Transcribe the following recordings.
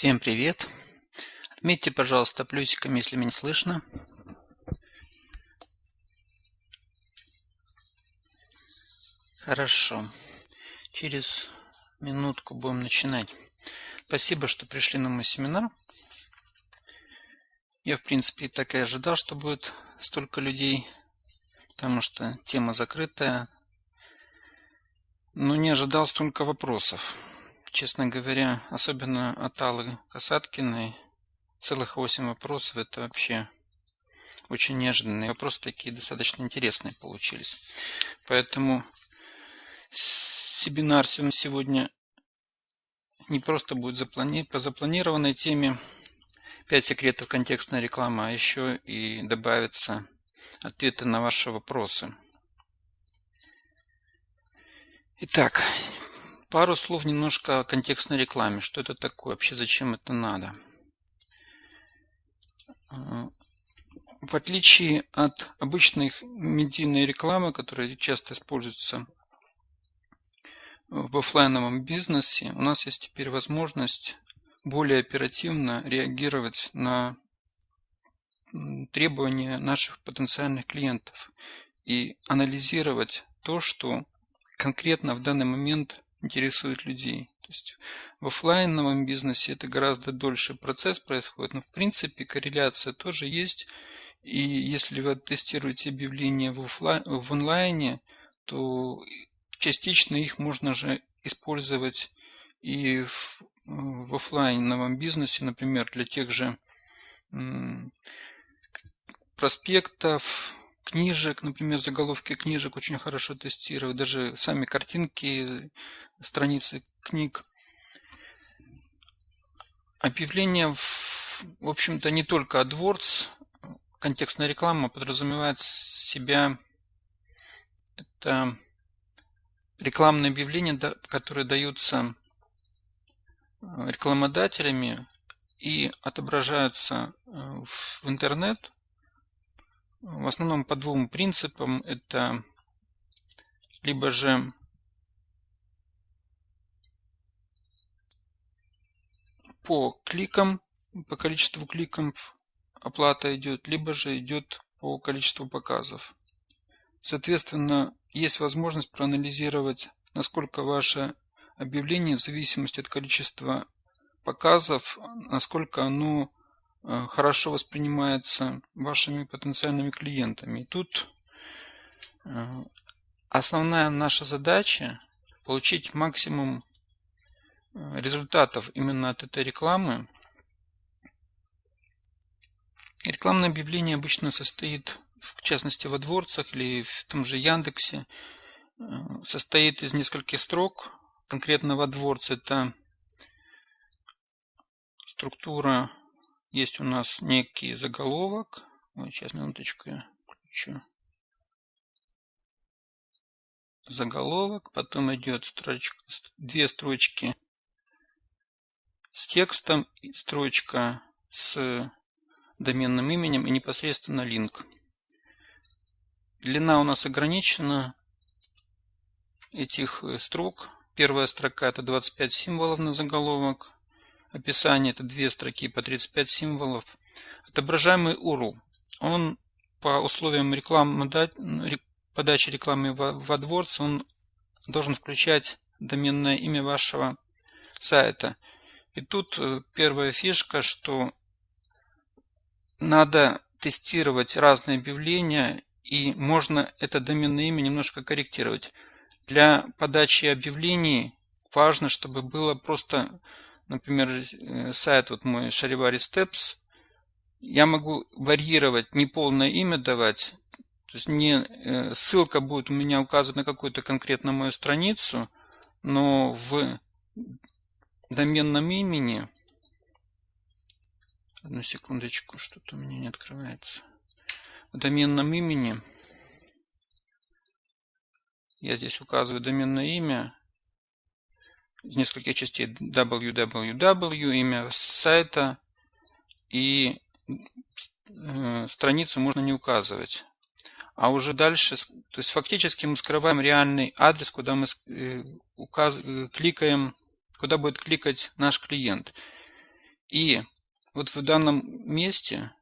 Всем привет! Отметьте, пожалуйста, плюсиком, если меня слышно. Хорошо. Через минутку будем начинать. Спасибо, что пришли на мой семинар. Я, в принципе, так и ожидал, что будет столько людей, потому что тема закрытая. Но не ожидал столько вопросов. Честно говоря, особенно от Аллы Касаткиной, целых восемь вопросов, это вообще очень неожиданные вопросы, такие достаточно интересные получились. Поэтому семинар сегодня не просто будет заплани... по запланированной теме 5 секретов контекстной рекламы, а еще и добавятся ответы на ваши вопросы. Итак, Пару слов немножко о контекстной рекламе. Что это такое? Вообще зачем это надо? А, в отличие от обычной медийной рекламы, которая часто используется в офлайновом бизнесе, у нас есть теперь возможность более оперативно реагировать на требования наших потенциальных клиентов и анализировать то, что конкретно в данный момент интересует людей. То есть в офлайновом бизнесе это гораздо дольше процесс происходит, но в принципе корреляция тоже есть. И если вы тестируете объявления в, офлайн, в онлайне, то частично их можно же использовать и в, в офлайновом бизнесе, например, для тех же проспектов, книжек, например, заголовки книжек очень хорошо тестировать, даже сами картинки, страницы книг. Объявление, в, в общем-то, не только AdWords, контекстная реклама подразумевает себя это рекламные объявления, которые даются э, рекламодателями и отображаются э, в интернет в основном по двум принципам. Это либо же по кликам, по количеству кликов оплата идет, либо же идет по количеству показов. Соответственно, есть возможность проанализировать, насколько ваше объявление в зависимости от количества показов, насколько оно Э, хорошо воспринимается вашими потенциальными клиентами. И тут э, основная наша задача получить максимум результатов именно от этой рекламы. Рекламное объявление обычно состоит, в частности в AdWords или в том же Яндексе, состоит из нескольких строк. Конкретно в AdWords это структура есть у нас некий заголовок. Ой, сейчас минуточку я включу. Заголовок, потом идет строчка, две строчки с текстом, строчка с доменным именем и непосредственно линк. Длина у нас ограничена этих э, строк. Первая строка это 25 символов на заголовок. Описание – это две строки по 35 символов. Отображаемый URL. Он по условиям рекламы, подачи рекламы в AdWords он должен включать доменное имя вашего сайта. И тут э, первая фишка, что надо тестировать разные объявления, и можно это доменное имя немножко корректировать. Для подачи объявлений важно, чтобы было просто например, э, сайт вот мой Шаривари Steps, я могу варьировать, не полное имя давать, то есть не э, ссылка будет у меня указывать на какую-то конкретно мою страницу, но в доменном имени, одну секундочку, что-то у меня не открывается, в доменном имени. Я здесь указываю доменное имя, из нескольких частей www, имя сайта и э, страницу можно не указывать. А уже дальше, то есть фактически мы скрываем реальный адрес, куда мы э, указ, э, кликаем, куда будет кликать наш клиент. И вот в данном месте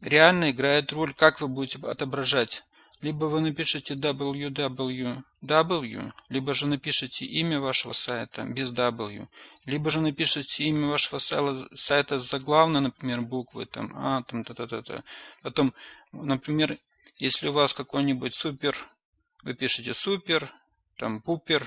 реально играет роль, как вы будете отображать. Либо вы напишите www, либо же напишите имя вашего сайта без w, либо же напишите имя вашего сайта с заглавной, например, буквы, там, а, там, та, та, та, та. Потом, например, если у вас какой-нибудь супер, вы пишете супер, там, пупер,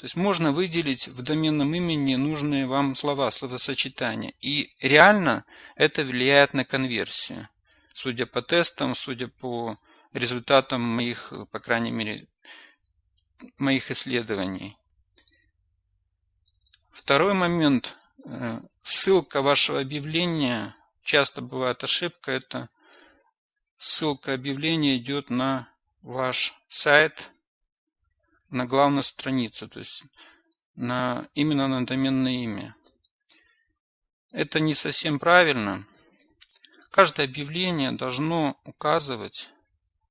то есть можно выделить в доменном имени нужные вам слова, словосочетания. И реально это влияет на конверсию. Судя по тестам, судя по результатам моих, по крайней мере, моих исследований. Второй момент. Э, ссылка вашего объявления, часто бывает ошибка, это ссылка объявления идет на ваш сайт, на главную страницу, то есть на, именно на доменное имя. Это не совсем правильно. Каждое объявление должно указывать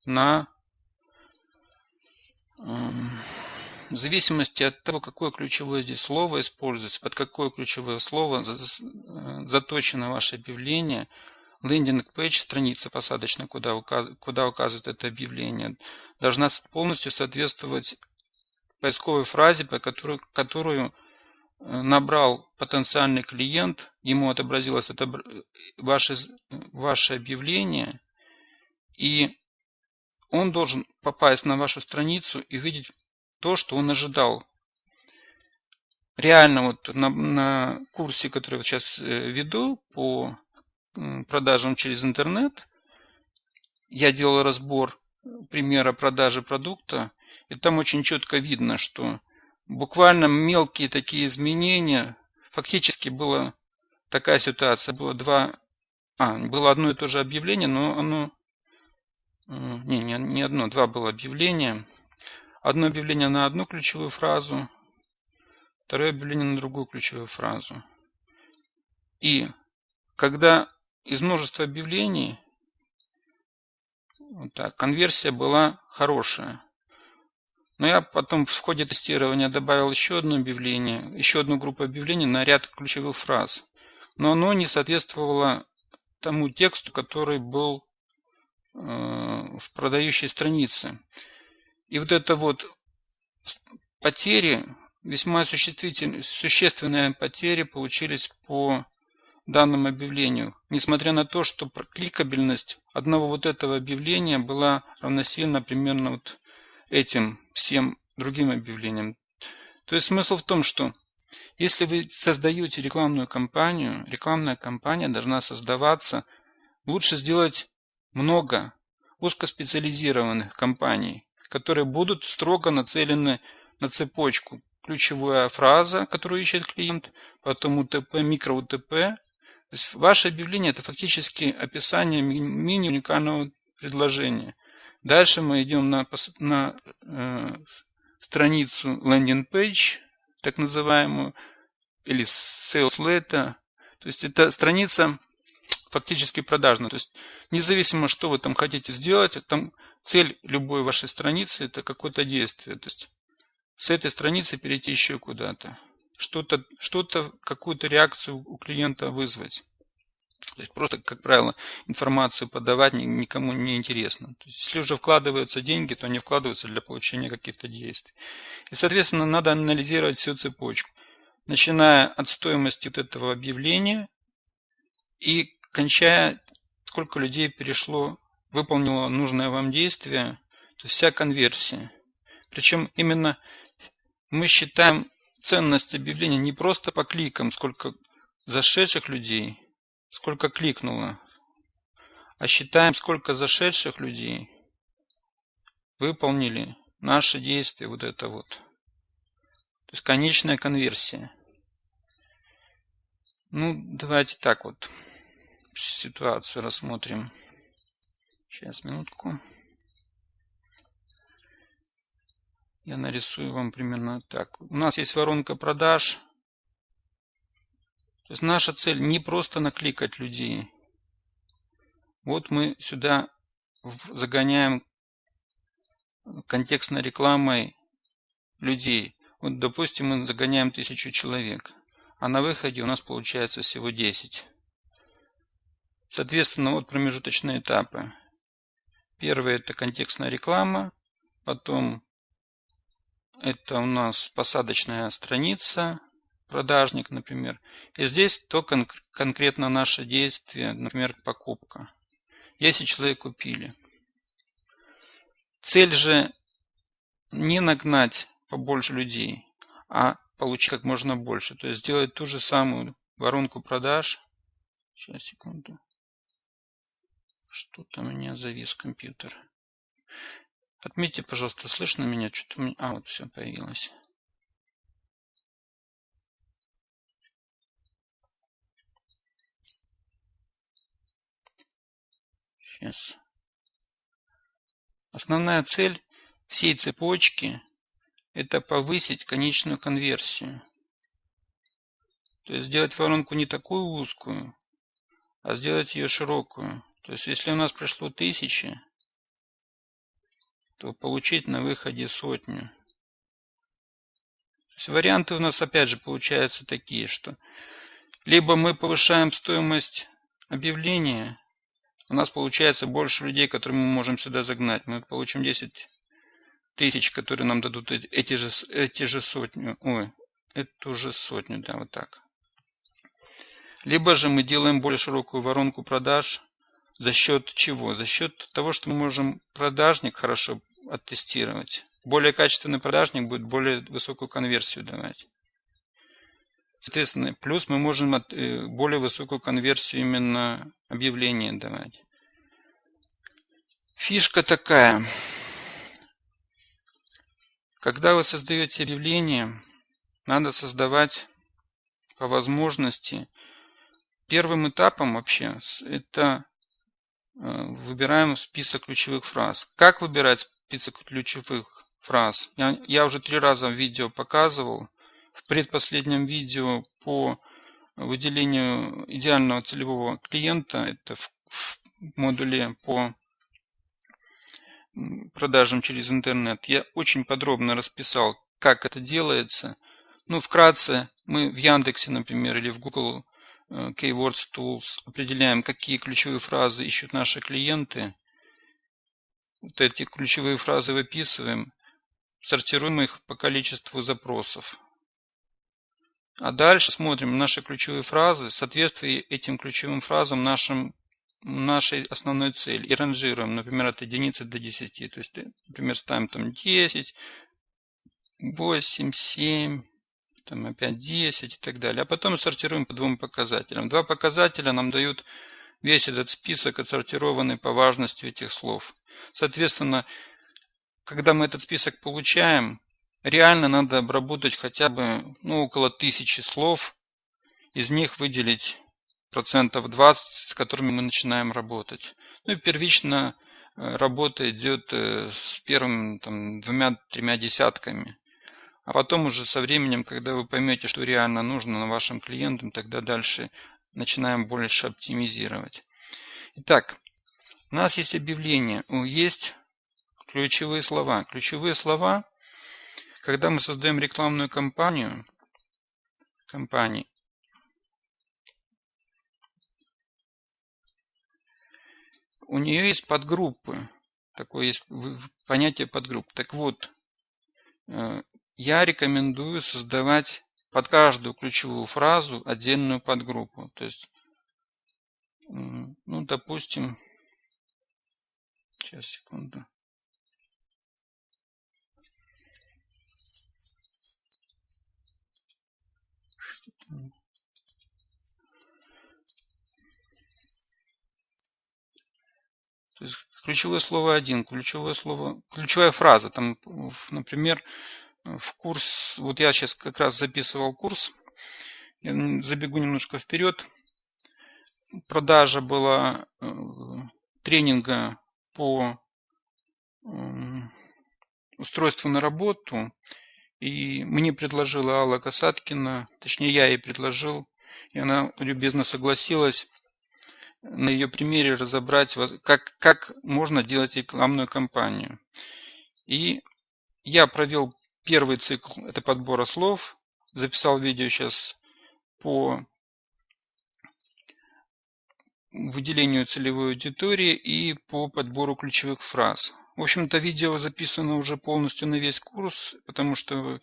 на эм, в зависимости от того, какое ключевое здесь слово используется, под какое ключевое слово заточено ваше объявление, лендинг-пейдж, страница посадочная, куда, куда указывает это объявление, должна полностью соответствовать поисковой фразе, по которой, которую э, набрал потенциальный клиент, ему отобразилось это ваше, ваше объявление, и он должен попасть на вашу страницу и видеть то, что он ожидал. Реально вот на, на курсе, который я сейчас э, веду по продажам через интернет, я делал разбор примера продажи продукта, и там очень четко видно, что буквально мелкие такие изменения, фактически была такая ситуация, было два, а, было одно и то же объявление, но оно, э, не, не, не одно, два было объявления. Одно объявление на одну ключевую фразу, второе объявление на другую ключевую фразу. И когда из множества объявлений вот так, конверсия была хорошая. Но я потом в ходе тестирования добавил еще одно объявление, еще одну группу объявлений на ряд ключевых фраз. Но оно не соответствовало тому тексту, который был э, в продающей странице. И вот это вот потери, весьма существенные потери получились по данному объявлению, несмотря на то, что кликабельность одного вот этого объявления была равносильна примерно вот этим всем другим объявлениям. То есть смысл в том, что если вы создаете рекламную кампанию, рекламная кампания должна создаваться, лучше сделать много узкоспециализированных компаний, которые будут строго нацелены на цепочку. Ключевая фраза, которую ищет клиент, потом УТП, микро-УТП. То есть ваше объявление – это фактически описание мини-уникального предложения. Дальше мы идем на, на э, страницу landing page, так называемую, или sales letter. То есть это страница фактически продажная. То есть независимо, что вы там хотите сделать, там цель любой вашей страницы это какое-то действие. То есть с этой страницы перейти еще куда-то. Что-то, что-то, какую-то реакцию у клиента вызвать. То есть просто, как правило, информацию подавать никому не интересно. То есть, если уже вкладываются деньги, то они вкладываются для получения каких-то действий. И, соответственно, надо анализировать всю цепочку. Начиная от стоимости вот этого объявления и кончая, сколько людей перешло, выполнило нужное вам действие, то есть вся конверсия. Причем именно мы считаем ценность объявления не просто по кликам, сколько зашедших людей – сколько кликнуло, а считаем, сколько зашедших людей выполнили наши действия, вот это вот. То есть конечная конверсия. Ну, давайте так вот ситуацию рассмотрим. Сейчас, минутку. Я нарисую вам примерно так. У нас есть воронка продаж. То есть наша цель не просто накликать людей. Вот мы сюда загоняем контекстной рекламой людей. Вот, допустим, мы загоняем тысячу человек. а на выходе у нас получается всего 10. Соответственно, вот промежуточные этапы. Первый это контекстная реклама, потом это у нас посадочная страница, продажник, например. И здесь то кон конкретно наше действие, например, покупка. Если человек купили. Цель же не нагнать побольше людей, а получить как можно больше. То есть сделать ту же самую воронку продаж. Сейчас, секунду. Что-то у меня завис компьютер. Отметьте, пожалуйста, слышно меня? Что-то у меня... А, вот все появилось. Сейчас. Основная цель всей цепочки – это повысить конечную конверсию. То есть сделать воронку не такую узкую, а сделать ее широкую. То есть если у нас пришло тысячи, то получить на выходе сотню. То есть варианты у нас опять же получаются такие, что либо мы повышаем стоимость объявления, у нас получается больше людей, которые мы можем сюда загнать. Мы получим 10 тысяч, которые нам дадут эти же, эти же сотню. Ой, эту же сотню, да, вот так. Либо же мы делаем более широкую воронку продаж. За счет чего? За счет того, что мы можем продажник хорошо оттестировать. Более качественный продажник будет более высокую конверсию давать. Соответственно, плюс мы можем э, более высокую конверсию именно объявления давать. Фишка такая. Когда вы создаете объявление, надо создавать по возможности. Первым этапом вообще это э, выбираем список ключевых фраз. Как выбирать список ключевых фраз? Я, я уже три раза в видео показывал в предпоследнем видео по выделению идеального целевого клиента, это в, в модуле по продажам через интернет, я очень подробно расписал, как это делается. Ну, вкратце, мы в Яндексе, например, или в Google э, Keywords Tools определяем, какие ключевые фразы ищут наши клиенты. Вот эти ключевые фразы выписываем, сортируем их по количеству запросов. А дальше смотрим наши ключевые фразы, в соответствии этим ключевым фразам нашим, нашей основной цели. И ранжируем, например, от единицы до 10. То есть, например, ставим там 10, 8, 7, там опять 10 и так далее. А потом сортируем по двум показателям. Два показателя нам дают весь этот список, отсортированный по важности этих слов. Соответственно, когда мы этот список получаем, Реально надо обработать хотя бы ну, около тысячи слов, из них выделить процентов 20, с которыми мы начинаем работать. Ну и первично э, работа идет э, с первыми двумя-тремя десятками. А потом уже со временем, когда вы поймете, что реально нужно на вашим клиентам, тогда дальше начинаем больше оптимизировать. Итак, у нас есть объявление, есть ключевые слова. Ключевые слова когда мы создаем рекламную кампанию, компании, у нее есть подгруппы. Такое есть понятие подгрупп. Так вот, э, я рекомендую создавать под каждую ключевую фразу отдельную подгруппу. То есть, ну, допустим, сейчас, секунду. То есть ключевое слово один, ключевое слово, ключевая фраза. Там, например, в курс, вот я сейчас как раз записывал курс, я забегу немножко вперед. Продажа была э, тренинга по устройству на работу. И мне предложила Алла Касаткина, точнее я ей предложил, и она любезно согласилась на ее примере разобрать, как, как можно делать рекламную кампанию. И я провел первый цикл, это подбора слов, записал видео сейчас по выделению целевой аудитории и по подбору ключевых фраз. В общем-то, видео записано уже полностью на весь курс, потому что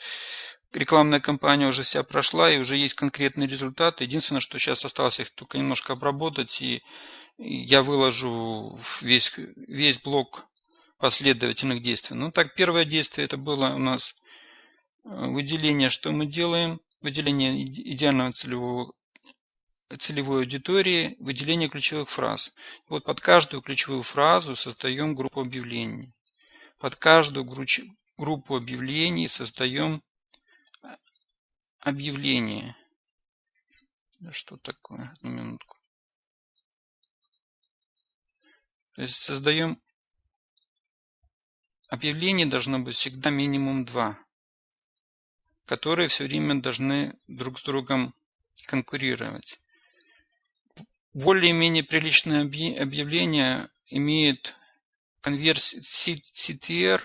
рекламная кампания уже вся прошла и уже есть конкретные результаты. Единственное, что сейчас осталось их только немножко обработать, и я выложу весь, весь блок последовательных действий. Ну так, первое действие это было у нас э, выделение, что мы делаем, выделение идеального целевого целевой аудитории, выделение ключевых фраз. Вот под каждую ключевую фразу создаем группу объявлений. Под каждую группу объявлений создаем э, объявление. Что такое? Одну минутку. То есть создаем объявлений должно быть всегда минимум два, которые все время должны друг с другом конкурировать более-менее приличное объявление имеет CTR,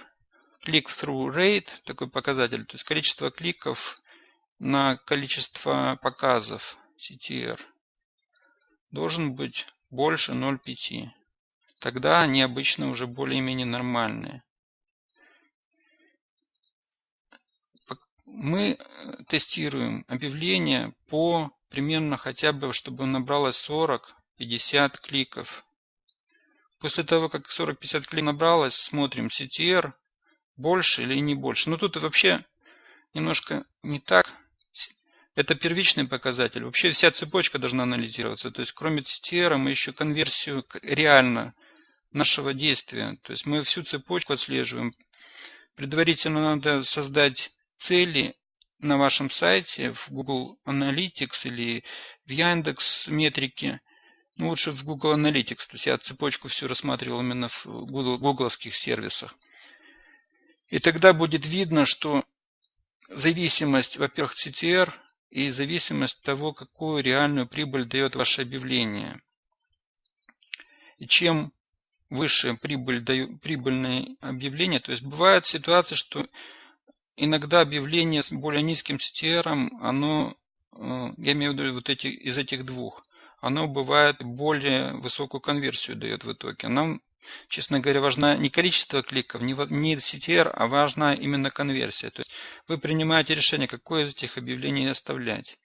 click-through rate, такой показатель, то есть количество кликов на количество показов CTR должен быть больше 0,5. Тогда они обычно уже более-менее нормальные. Мы э, тестируем объявления по примерно хотя бы, чтобы набралось 40-50 кликов. После того, как 40-50 кликов набралось, смотрим CTR, больше или не больше. Но тут вообще немножко не так. Это первичный показатель. Вообще вся цепочка должна анализироваться. То есть кроме CTR мы еще конверсию реально нашего действия. То есть мы всю цепочку отслеживаем. Предварительно надо создать цели на вашем сайте в Google Analytics или в Яндекс метрике, ну лучше в Google Analytics, то есть я цепочку всю рассматривал именно в гугловских сервисах. И тогда будет видно, что зависимость, во-первых, CTR и зависимость того, какую реальную прибыль дает ваше объявление. И чем выше прибыль дают, прибыльные объявления, то есть бывают ситуации, что иногда объявление с более низким CTR, оно, э, я имею в виду вот эти, из этих двух, оно бывает более высокую конверсию дает в итоге. Нам, честно говоря, важна не количество кликов, не CTR, а важна именно конверсия. То есть вы принимаете решение, какое из этих объявлений оставлять.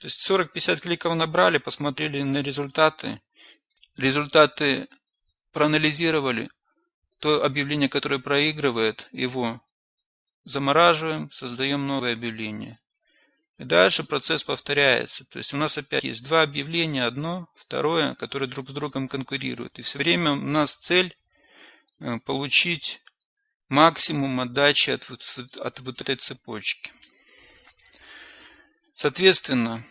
То есть 40-50 кликов набрали, посмотрели на результаты, результаты проанализировали, то объявление, которое проигрывает его, замораживаем, создаем новое объявление. И дальше процесс повторяется. То есть у нас опять есть два объявления, одно, второе, которые друг с другом конкурируют. И все время у нас цель э, получить максимум отдачи от, от вот этой цепочки. Соответственно,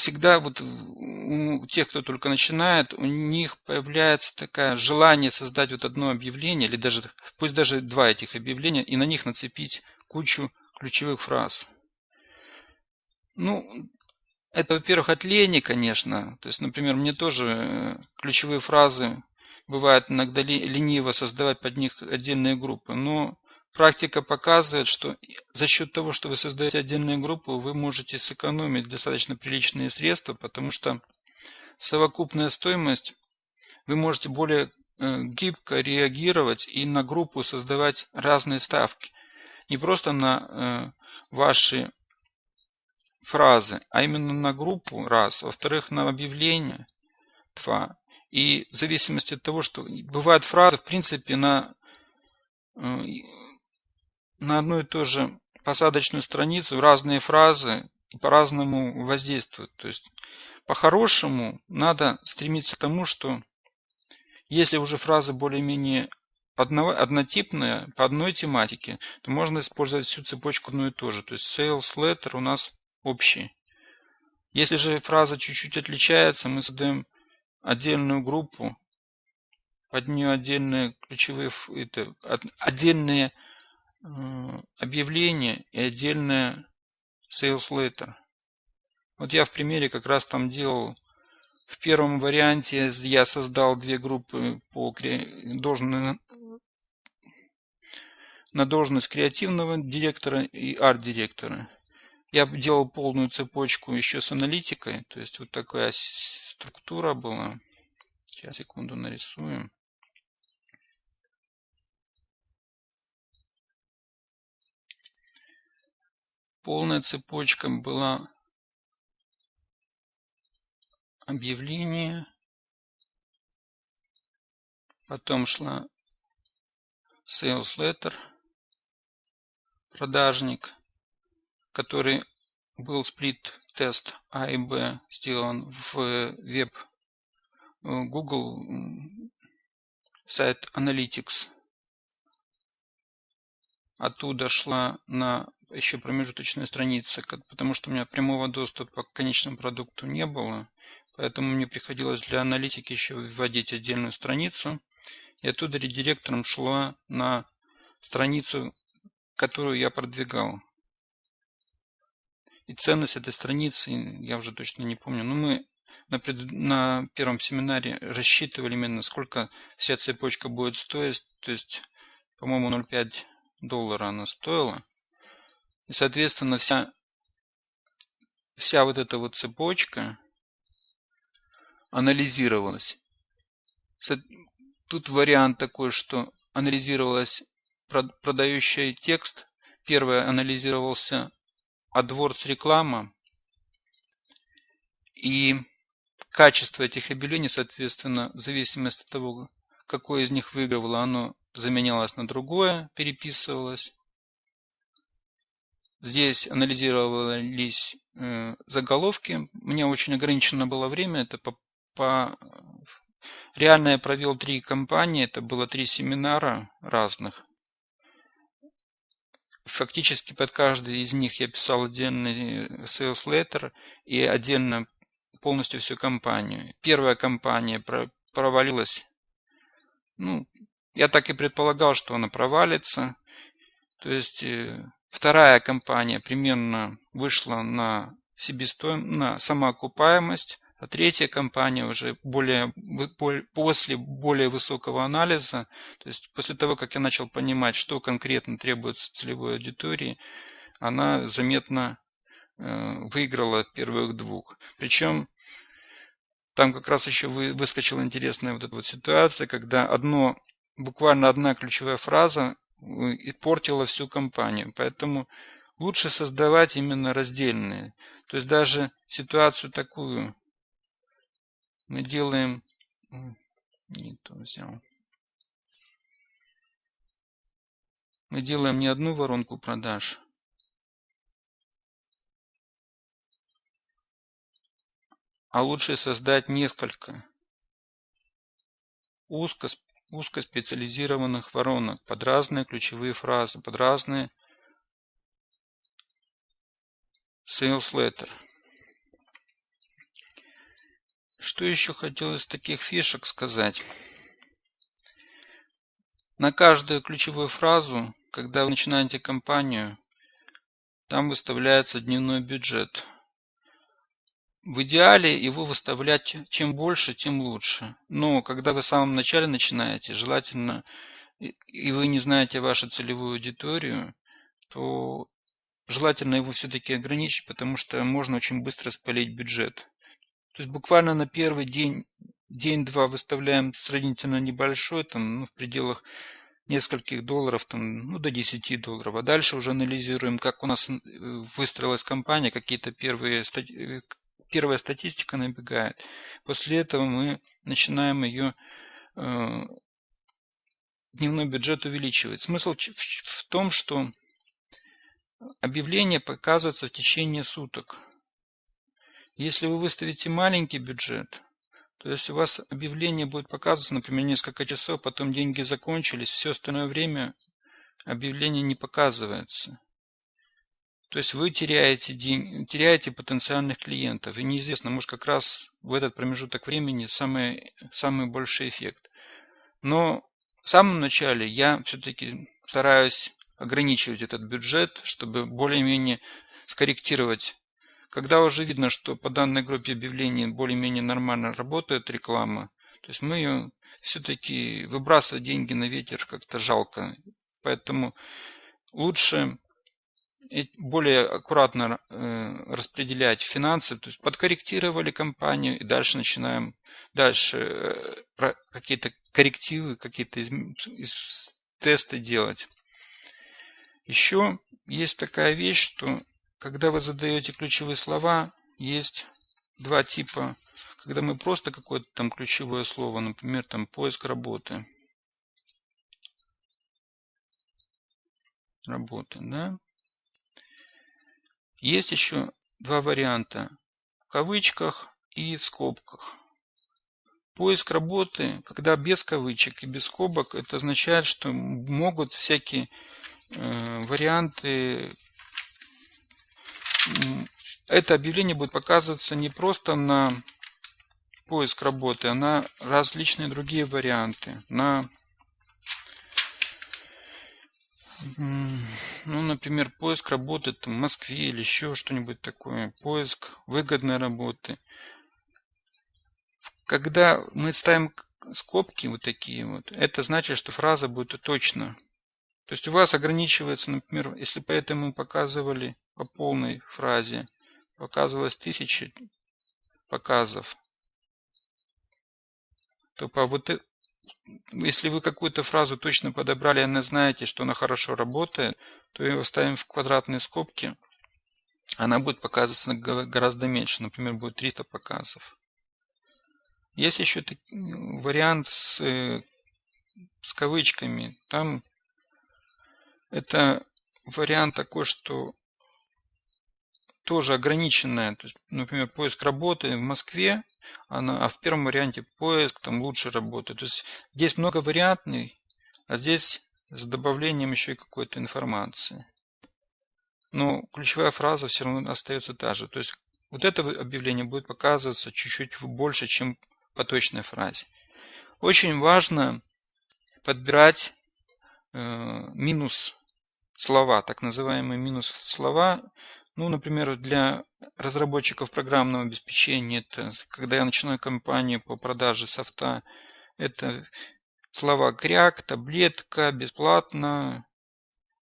всегда вот у тех, кто только начинает, у них появляется такое желание создать вот одно объявление, или даже, пусть даже два этих объявления, и на них нацепить кучу ключевых фраз. Ну, это, во-первых, от лени, конечно. То есть, например, мне тоже э, ключевые фразы бывает иногда лениво создавать под них отдельные группы. Но Практика показывает, что за счет того, что вы создаете отдельную группу, вы можете сэкономить достаточно приличные средства, потому что совокупная стоимость вы можете более э, гибко реагировать и на группу создавать разные ставки. Не просто на э, ваши фразы, а именно на группу, раз. Во-вторых, на объявление, два. И в зависимости от того, что бывают фразы, в принципе, на э, на одну и ту же посадочную страницу разные фразы по-разному воздействуют. То есть по-хорошему надо стремиться к тому, что если уже фраза более-менее однотипная по одной тематике, то можно использовать всю цепочку одну и ту же. То есть sales letter у нас общий. Если же фраза чуть-чуть отличается, мы создаем отдельную группу, под нее отдельные ключевые, это, отдельные объявление и отдельное sales letter. Вот я в примере как раз там делал в первом варианте я создал две группы по должности, на должность креативного директора и арт-директора. я делал полную цепочку еще с аналитикой. То есть вот такая структура была. Сейчас, секунду, нарисуем. Полная цепочка была объявление. Потом шла sales letter, продажник, который был сплит-тест А и Б сделан в веб Google сайт Analytics. Оттуда шла на еще промежуточная страница, потому что у меня прямого доступа к конечному продукту не было. Поэтому мне приходилось для аналитики еще вводить отдельную страницу. И оттуда редиректором шла на страницу, которую я продвигал. И ценность этой страницы я уже точно не помню. Но мы на, пред... на первом семинаре рассчитывали именно, сколько вся цепочка будет стоить. То есть, по-моему, 0,5 доллара она стоила. И, соответственно, вся, вся вот эта вот цепочка анализировалась. Тут вариант такой, что анализировалась продающий текст. Первое анализировался AdWords реклама. И качество этих объявлений, соответственно, в зависимости от того, какое из них выигрывало, оно заменялось на другое, переписывалось. Здесь анализировались э, заголовки. У меня очень ограничено было время. Это по, по... Реально я провел три кампании. Это было три семинара разных. Фактически под каждый из них я писал отдельный sales letter и отдельно полностью всю кампанию. Первая кампания провалилась. Ну, я так и предполагал, что она провалится. То есть э, Вторая компания примерно вышла на себестоимость, на самоокупаемость, а третья компания уже более, после более высокого анализа, то есть после того, как я начал понимать, что конкретно требуется целевой аудитории, она заметно э, выиграла первых двух. Причем там как раз еще выскочила интересная вот эта вот ситуация, когда одно, буквально одна ключевая фраза и портила всю компанию. Поэтому лучше создавать именно раздельные. То есть даже ситуацию такую мы делаем... Не то взял. Мы делаем не одну воронку продаж, а лучше создать несколько узко узкоспециализированных воронок под разные ключевые фразы, под разные sales letter. Что еще хотел из таких фишек сказать? На каждую ключевую фразу, когда вы начинаете кампанию, там выставляется дневной бюджет – в идеале его выставлять чем больше, тем лучше. Но когда вы в самом начале начинаете, желательно, и вы не знаете вашу целевую аудиторию, то желательно его все-таки ограничить, потому что можно очень быстро спалить бюджет. То есть буквально на первый день, день-два выставляем сравнительно небольшой, там, ну, в пределах нескольких долларов, там, ну, до 10 долларов. А дальше уже анализируем, как у нас э, выстроилась компания, какие-то первые э, первая статистика набегает. После этого мы начинаем ее э, дневной бюджет увеличивать. Смысл в том, что объявление показывается в течение суток. Если вы выставите маленький бюджет, то есть у вас объявление будет показываться, например, несколько часов, потом деньги закончились, все остальное время объявление не показывается. То есть вы теряете, день, теряете потенциальных клиентов. И неизвестно, может как раз в этот промежуток времени самый, самый большой эффект. Но в самом начале я все-таки стараюсь ограничивать этот бюджет, чтобы более-менее скорректировать. Когда уже видно, что по данной группе объявлений более-менее нормально работает реклама, то есть мы ее все-таки выбрасывать деньги на ветер как-то жалко. Поэтому лучше более аккуратно э, распределять финансы, то есть подкорректировали компанию и дальше начинаем дальше э, какие-то коррективы, какие-то из, тесты делать. Еще есть такая вещь, что когда вы задаете ключевые слова, есть два типа. Когда мы просто какое-то там ключевое слово, например, там поиск работы. Работы, да? Есть еще два варианта. В кавычках и в скобках. Поиск работы, когда без кавычек и без скобок, это означает, что могут всякие э, варианты. Это объявление будет показываться не просто на поиск работы, а на различные другие варианты. На ну, например, поиск работы в Москве или еще что-нибудь такое, поиск выгодной работы. Когда мы ставим скобки вот такие вот, это значит, что фраза будет точно. То есть у вас ограничивается, например, если поэтому мы показывали по полной фразе, показывалось тысячи показов, то по вот если вы какую-то фразу точно подобрали, и знаете, что она хорошо работает, то ее ставим в квадратные скобки, она будет показываться гораздо меньше, например, будет 300 показов. Есть еще вариант с, э, с кавычками. Там это вариант такой, что тоже ограниченная. То есть, например, поиск работы в Москве она, а в первом варианте поиск там лучше работает. То есть здесь много вариантный, а здесь с добавлением еще и какой-то информации. Но ключевая фраза все равно остается та же. То есть вот это объявление будет показываться чуть-чуть больше, чем по точной фразе. Очень важно подбирать э, минус слова, так называемые минус слова, ну, например, для разработчиков программного обеспечения, это когда я начинаю кампанию по продаже софта, это слова кряк, таблетка, бесплатно.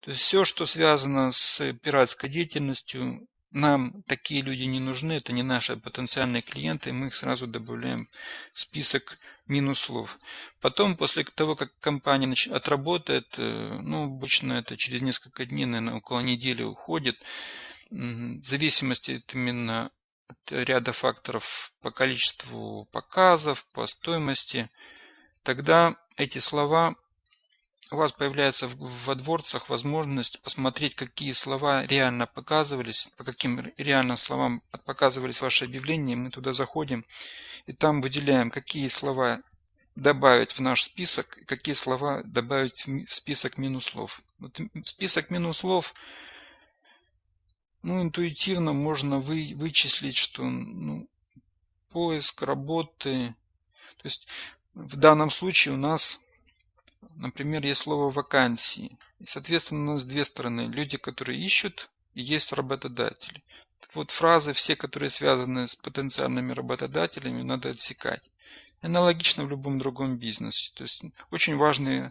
То есть все, что связано с пиратской деятельностью, нам такие люди не нужны, это не наши потенциальные клиенты, мы их сразу добавляем в список минус слов. Потом, после того, как компания отработает, э, ну, обычно это через несколько дней, наверное, около недели уходит, зависимости именно от ряда факторов по количеству показов, по стоимости, тогда эти слова у вас появляется в адворцах возможность посмотреть, какие слова реально показывались, по каким реальным словам показывались ваши объявления. Мы туда заходим и там выделяем, какие слова добавить в наш список, какие слова добавить в список минус слов. Вот список минус слов ну, интуитивно можно вы, вычислить, что ну, поиск работы, то есть в данном случае у нас, например, есть слово вакансии. И, соответственно, у нас две стороны. Люди, которые ищут, и есть работодатели. Вот фразы все, которые связаны с потенциальными работодателями, надо отсекать. Аналогично в любом другом бизнесе. То есть очень важный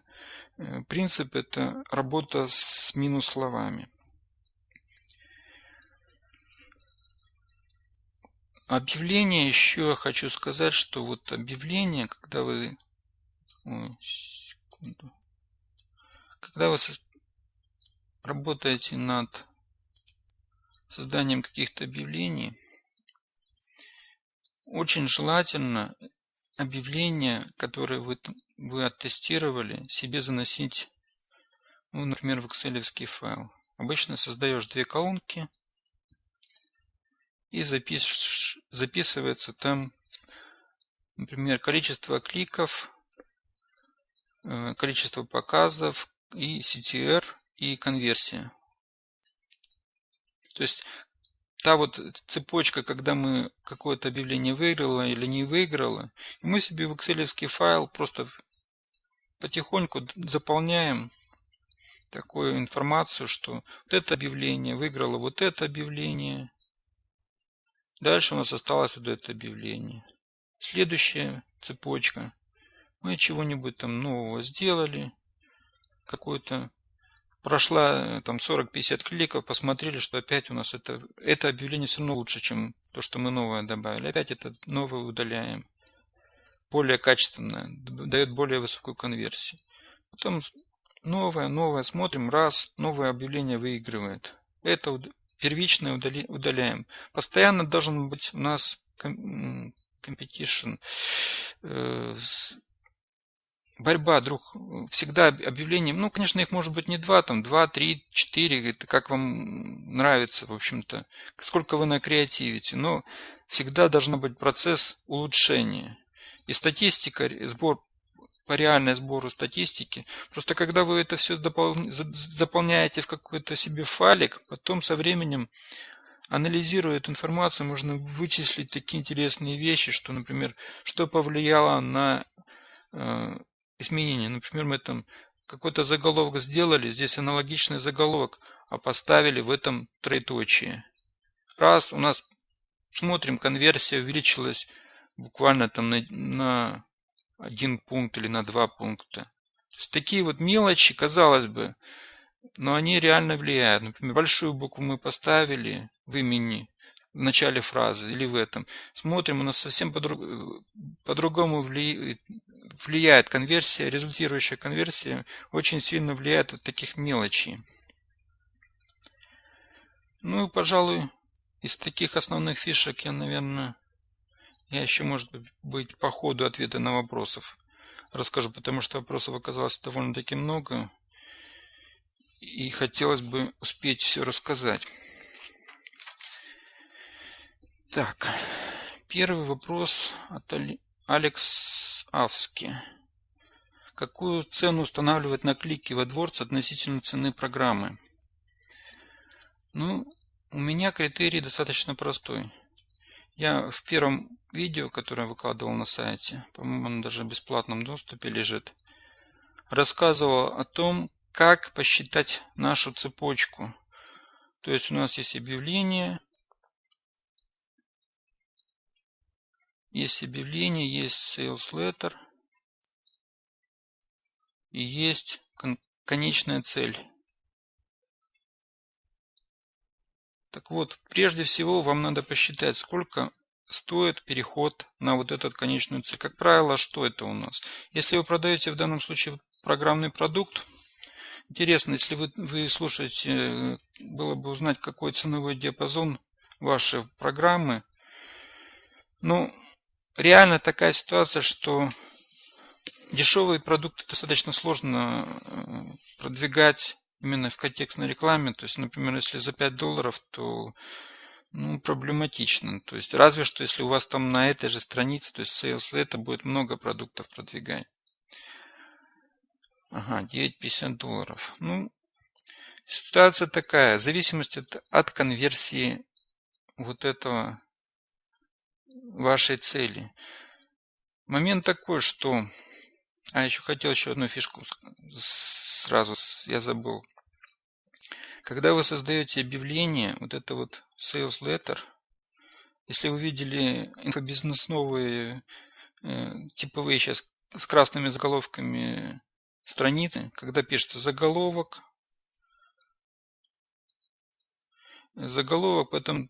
э, принцип – это работа с минус словами. Объявление еще хочу сказать, что вот объявление, когда вы... Ой, секунду. Когда вы работаете над созданием каких-то объявлений, очень желательно объявления, которые вы, вы оттестировали, себе заносить, ну, например, в Excel файл. Обычно создаешь две колонки – и запиш, записывается там, например, количество кликов, э, количество показов и CTR и конверсия. То есть та вот цепочка, когда мы какое-то объявление выиграло или не выиграло, мы себе в Excel файл просто потихоньку заполняем такую информацию, что вот это объявление выиграло вот это объявление, Дальше у нас осталось вот это объявление. Следующая цепочка. Мы чего-нибудь там нового сделали. Какой-то прошла там 40-50 кликов, посмотрели, что опять у нас это, это объявление все равно лучше, чем то, что мы новое добавили. Опять это новое удаляем. Более качественное, дает более высокую конверсию. Потом новое, новое, смотрим, раз, новое объявление выигрывает. Это первичное удаляем. Постоянно должен быть у нас competition, э, борьба друг всегда объявлением. Ну конечно их может быть не два там два три четыре это как вам нравится в общем-то сколько вы на креативите. Но всегда должен быть процесс улучшения. И статистика сбор по реальной сбору статистики просто когда вы это все допол... заполняете в какой-то себе файлик потом со временем анализируя эту информацию можно вычислить такие интересные вещи что например что повлияло на э, изменения. Например, мы там какой-то заголовок сделали, здесь аналогичный заголовок, а поставили в этом троеточие. Раз, у нас, смотрим, конверсия увеличилась буквально там на, на один пункт или на два пункта. То есть такие вот мелочи, казалось бы, но они реально влияют. Например, большую букву мы поставили в имени, в начале фразы или в этом. Смотрим, у нас совсем по-другому по влияет, влияет конверсия, результирующая конверсия очень сильно влияет от таких мелочей. Ну, пожалуй, из таких основных фишек я, наверное, я еще, может быть, по ходу ответа на вопросов расскажу, потому что вопросов оказалось довольно-таки много, и хотелось бы успеть все рассказать. Так, первый вопрос от Алекс Авски. Какую цену устанавливать на клики в AdWords относительно цены программы? Ну, у меня критерий достаточно простой. Я в первом видео, которое я выкладывал на сайте, по-моему, оно даже в бесплатном доступе лежит, рассказывал о том, как посчитать нашу цепочку. То есть у нас есть объявление, Есть объявление, есть sales letter и есть конечная цель. Так вот, прежде всего вам надо посчитать, сколько стоит переход на вот этот конечную цель. Как правило, что это у нас? Если вы продаете в данном случае программный продукт, интересно, если вы, вы слушаете, было бы узнать, какой ценовой диапазон вашей программы. Ну, реально такая ситуация, что дешевые продукты достаточно сложно э, продвигать именно в контекстной рекламе. То есть, например, если за 5 долларов, то ну, проблематично. То есть, разве что, если у вас там на этой же странице, то есть sales, это будет много продуктов продвигать. Ага, 9,50 долларов. Ну, ситуация такая. В зависимости от, от конверсии вот этого вашей цели. Момент такой, что... А, еще хотел еще одну фишку сразу, я забыл. Когда вы создаете объявление, вот это вот sales letter, если вы видели инфобизнес новые, э, типовые сейчас с красными заголовками страницы, когда пишется заголовок, заголовок, потом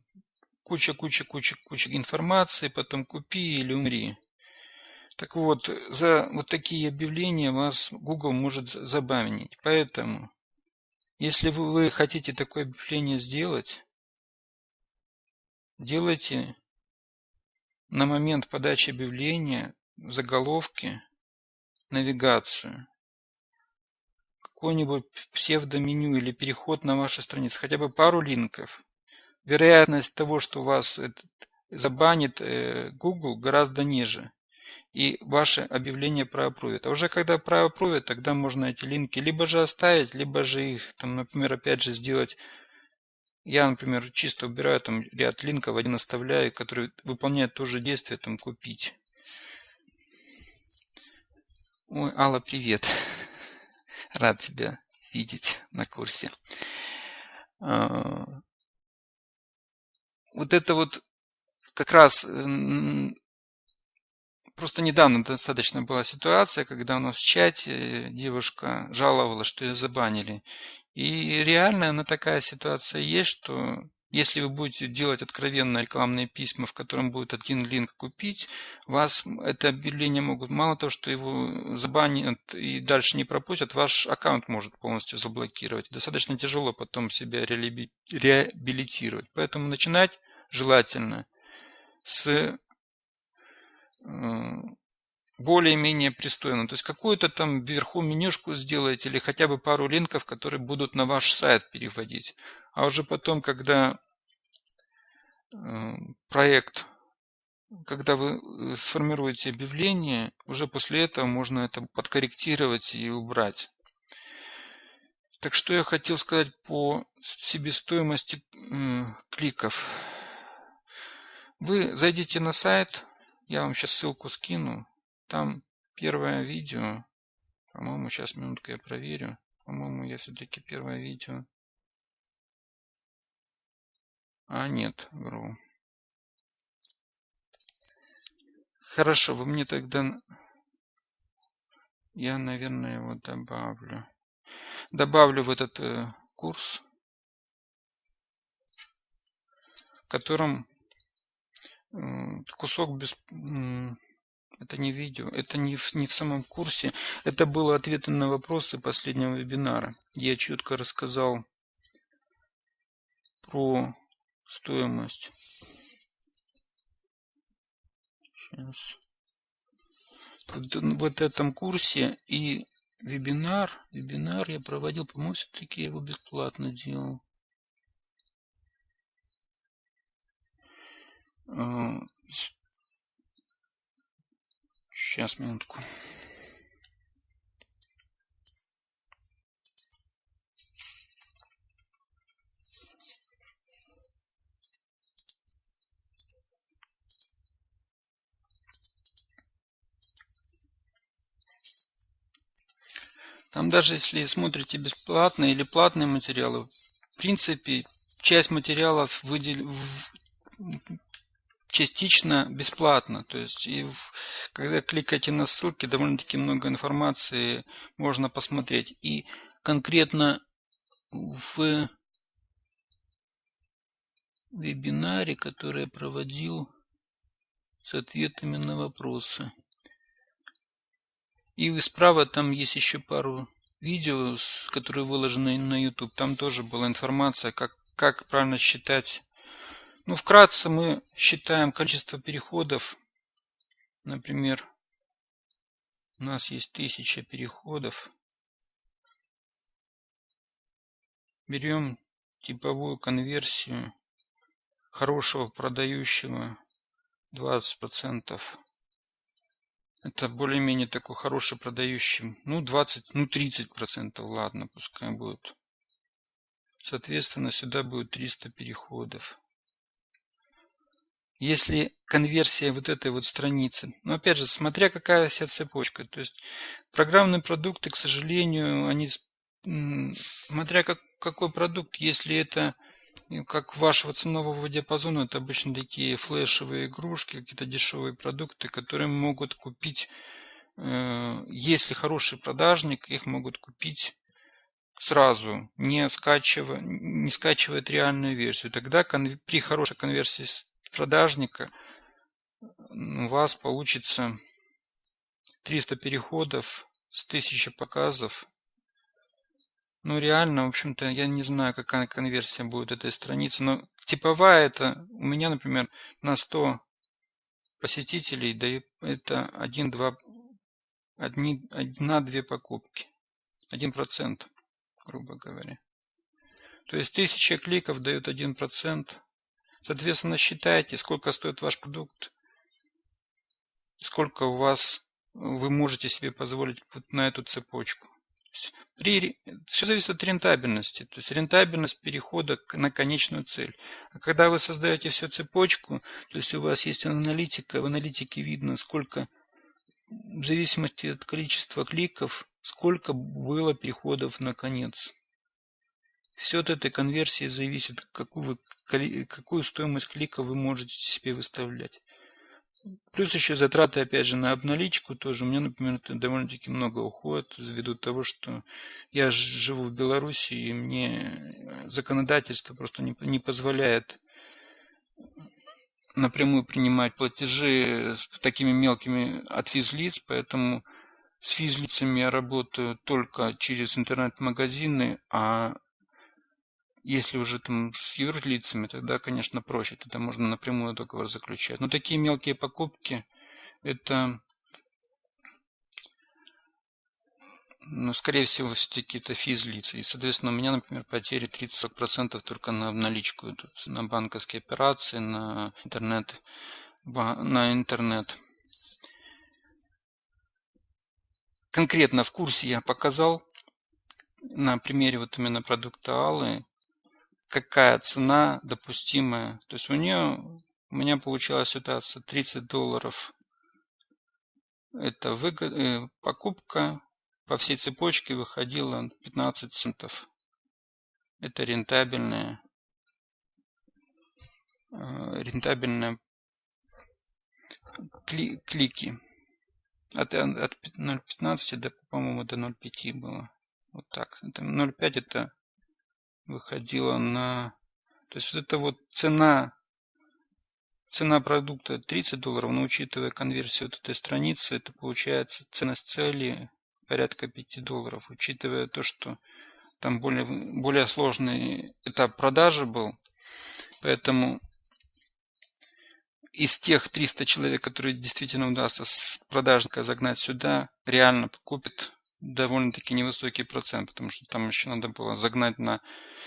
куча, куча, куча, куча информации, потом купи или умри. Так вот, за вот такие объявления вас Google может забанить. Поэтому, если вы хотите такое объявление сделать, делайте на момент подачи объявления в заголовке навигацию какое-нибудь псевдоменю или переход на вашу страницу, хотя бы пару линков вероятность того, что вас забанит э, Google гораздо ниже. И ваше объявление проапрувит. А уже когда проапрувит, тогда можно эти линки либо же оставить, либо же их, там, например, опять же сделать я, например, чисто убираю там ряд линков, один оставляю, который выполняет то же действие, там, купить. Ой, Алла, привет. Рад тебя видеть на курсе. А, вот это вот как раз просто недавно достаточно была ситуация, когда у нас в чате девушка жаловалась, что ее забанили. И реально на такая ситуация есть, что если вы будете делать откровенно рекламные письма, в котором будет один линк купить, вас это объявление могут, мало того, что его забанят и дальше не пропустят, ваш аккаунт может полностью заблокировать. Достаточно тяжело потом себя реабилитировать. Поэтому начинать желательно с э, более-менее пристойно. То есть какую-то там вверху менюшку сделать или хотя бы пару линков, которые будут на ваш сайт переводить. А уже потом, когда э, проект, когда вы э, сформируете объявление, уже после этого можно это подкорректировать и убрать. Так что я хотел сказать по себестоимости э, кликов. Вы зайдите на сайт, я вам сейчас ссылку скину, там первое видео, по-моему, сейчас минутку я проверю. По-моему, я все-таки первое видео. А, нет, вру. Хорошо, вы мне тогда... Я, наверное, его добавлю. Добавлю в этот э, курс, в котором э, кусок без... Это не видео, это не в, не в самом курсе. Это было ответы на вопросы последнего вебинара. Я четко рассказал про стоимость. Сейчас. Тут, в этом курсе и вебинар. Вебинар я проводил, по-моему, все-таки я его бесплатно делал. Сейчас, минутку. Там даже если смотрите бесплатные или платные материалы, в принципе, часть материалов выдел частично бесплатно. То есть, и когда кликаете на ссылки, довольно-таки много информации можно посмотреть. И конкретно в вебинаре, который я проводил с ответами на вопросы. И справа там есть еще пару видео, которые выложены на YouTube. Там тоже была информация, как, как правильно считать ну, вкратце мы считаем количество переходов. Например, у нас есть тысяча переходов. Берем типовую конверсию хорошего продающего 20%. Это более-менее такой хороший продающий. Ну, 20, ну 30%, ладно, пускай будет. Соответственно, сюда будет 300 переходов если конверсия вот этой вот страницы. Но опять же, смотря какая вся цепочка. То есть программные продукты, к сожалению, они, смотря как, какой продукт, если это как вашего ценового диапазона, это обычно такие флешевые игрушки, какие-то дешевые продукты, которые могут купить, э, если хороший продажник, их могут купить сразу, не скачивая, не скачивает реальную версию. Тогда при хорошей конверсии продажника у вас получится 300 переходов с 1000 показов. Ну, реально, в общем-то, я не знаю, какая конверсия будет этой страницы, но типовая это, у меня, например, на 100 посетителей дает это 1-2, 1-2 покупки. 1%, грубо говоря. То есть 1000 кликов дают 1%. Соответственно, считайте, сколько стоит ваш продукт, сколько у вас вы можете себе позволить вот на эту цепочку. При, все зависит от рентабельности, то есть рентабельность перехода на конечную цель. А когда вы создаете всю цепочку, то есть у вас есть аналитика, в аналитике видно, сколько в зависимости от количества кликов, сколько было переходов на конец. Все от этой конверсии зависит, какую, вы, какую стоимость клика вы можете себе выставлять. Плюс еще затраты, опять же, на обналичку тоже. У меня, например, это довольно-таки много уходит ввиду того, что я живу в Беларуси, и мне законодательство просто не, не позволяет напрямую принимать платежи с такими мелкими от физлиц, поэтому с физлицами я работаю только через интернет-магазины, а если уже там с юрлицами, тогда, конечно, проще. Тогда можно напрямую договор заключать. Но такие мелкие покупки, это, ну, скорее всего, все-таки это физлицы. И, соответственно, у меня, например, потери 30-40% только на наличку идут. На банковские операции, на интернет. На интернет. Конкретно в курсе я показал на примере вот именно продукта Аллы, какая цена допустимая. То есть у нее, у меня получилась ситуация 30 долларов. Это выгод, э, покупка по всей цепочке выходила 15 центов. Это рентабельная, э, рентабельная кли, клики. От, от 0,15 до, по-моему, до 0,5 было. Вот так. 0,5 это выходила на... То есть вот эта вот цена, цена продукта 30 долларов, но учитывая конверсию вот этой страницы, это получается ценность цели порядка 5 долларов. Учитывая то, что там более, более сложный этап продажи был, поэтому из тех 300 человек, которые действительно удастся с продажника загнать сюда, реально купит довольно-таки невысокий процент, потому что там еще надо было загнать на...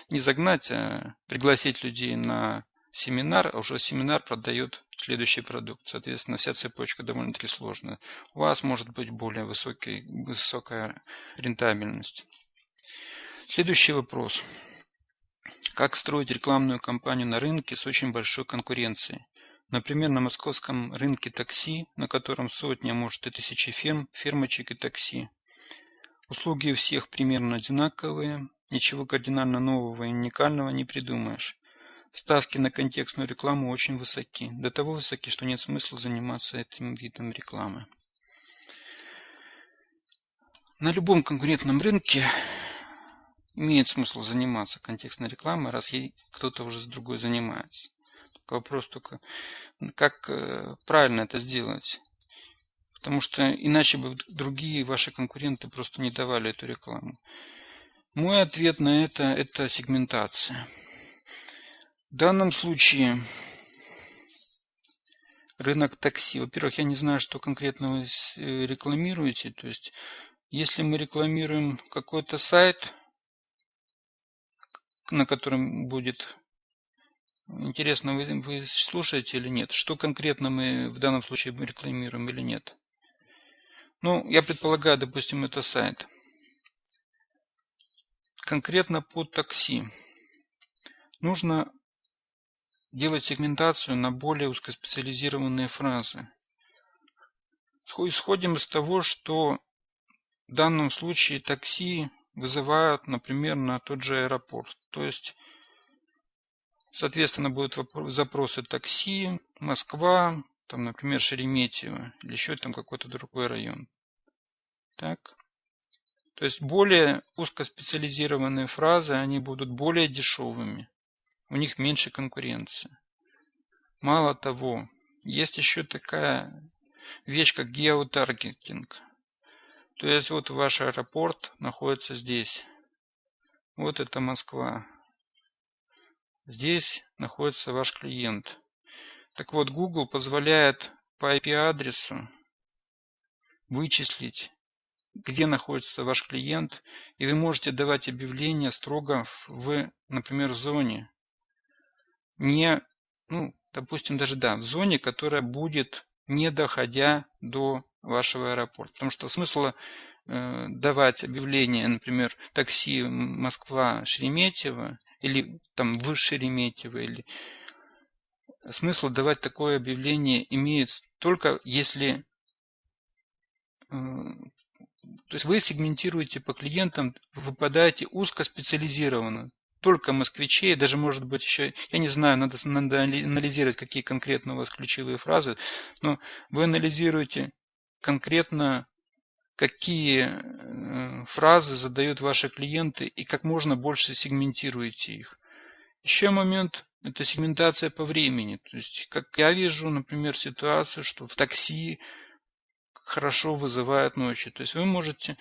Не загнать, а пригласить людей на семинар, а уже семинар продает следующий продукт. Соответственно, вся цепочка довольно-таки сложная. У вас может быть более высокий, высокая рентабельность. Следующий вопрос. Как строить рекламную кампанию на рынке с очень большой конкуренцией? Например, на московском рынке такси, на котором сотни, а может и тысячи фирм, фирмочек и такси. Услуги у всех примерно одинаковые, ничего кардинально нового и уникального не придумаешь. Ставки на контекстную рекламу очень высоки, до того высоки, что нет смысла заниматься этим видом рекламы. На любом конкурентном рынке имеет смысл заниматься контекстной рекламой, раз ей кто-то уже с другой занимается. Только вопрос только, как э, правильно это сделать. Потому что иначе бы другие ваши конкуренты просто не давали эту рекламу. Мой ответ на это – это сегментация. В данном случае рынок такси. Во-первых, я не знаю, что конкретно вы э, рекламируете. То есть, если мы рекламируем какой-то сайт, на котором будет интересно, вы, вы слушаете или нет, что конкретно мы в данном случае рекламируем или нет. Ну, я предполагаю, допустим, это сайт. Конкретно по такси. Нужно делать сегментацию на более узкоспециализированные фразы. Исходим из того, что в данном случае такси вызывают, например, на тот же аэропорт. То есть, соответственно, будут запросы такси, Москва, там, например, Шереметьево или еще там какой-то другой район. Так. То есть более узкоспециализированные фразы, они будут более дешевыми. У них меньше конкуренции. Мало того, есть еще такая вещь, как геотаргетинг. То есть вот ваш аэропорт находится здесь. Вот это Москва. Здесь находится ваш клиент. Так вот, Google позволяет по IP-адресу вычислить, где находится ваш клиент, и вы можете давать объявления строго в, например, зоне. Не, ну, допустим, даже, да, в зоне, которая будет не доходя до вашего аэропорта. Потому что смысла э, давать объявление, например, такси Москва-Шереметьево, или там в Шереметьево, или смысл давать такое объявление имеет только если э, то есть вы сегментируете по клиентам, выпадаете узкоспециализированно. только москвичей, даже может быть еще, я не знаю, надо, надо анализировать, какие конкретно у вас ключевые фразы, но вы анализируете конкретно, какие э, фразы задают ваши клиенты и как можно больше сегментируете их. Еще момент – это сегментация по времени. То есть, как я вижу, например, ситуацию, что в такси хорошо вызывают ночью. То есть вы можете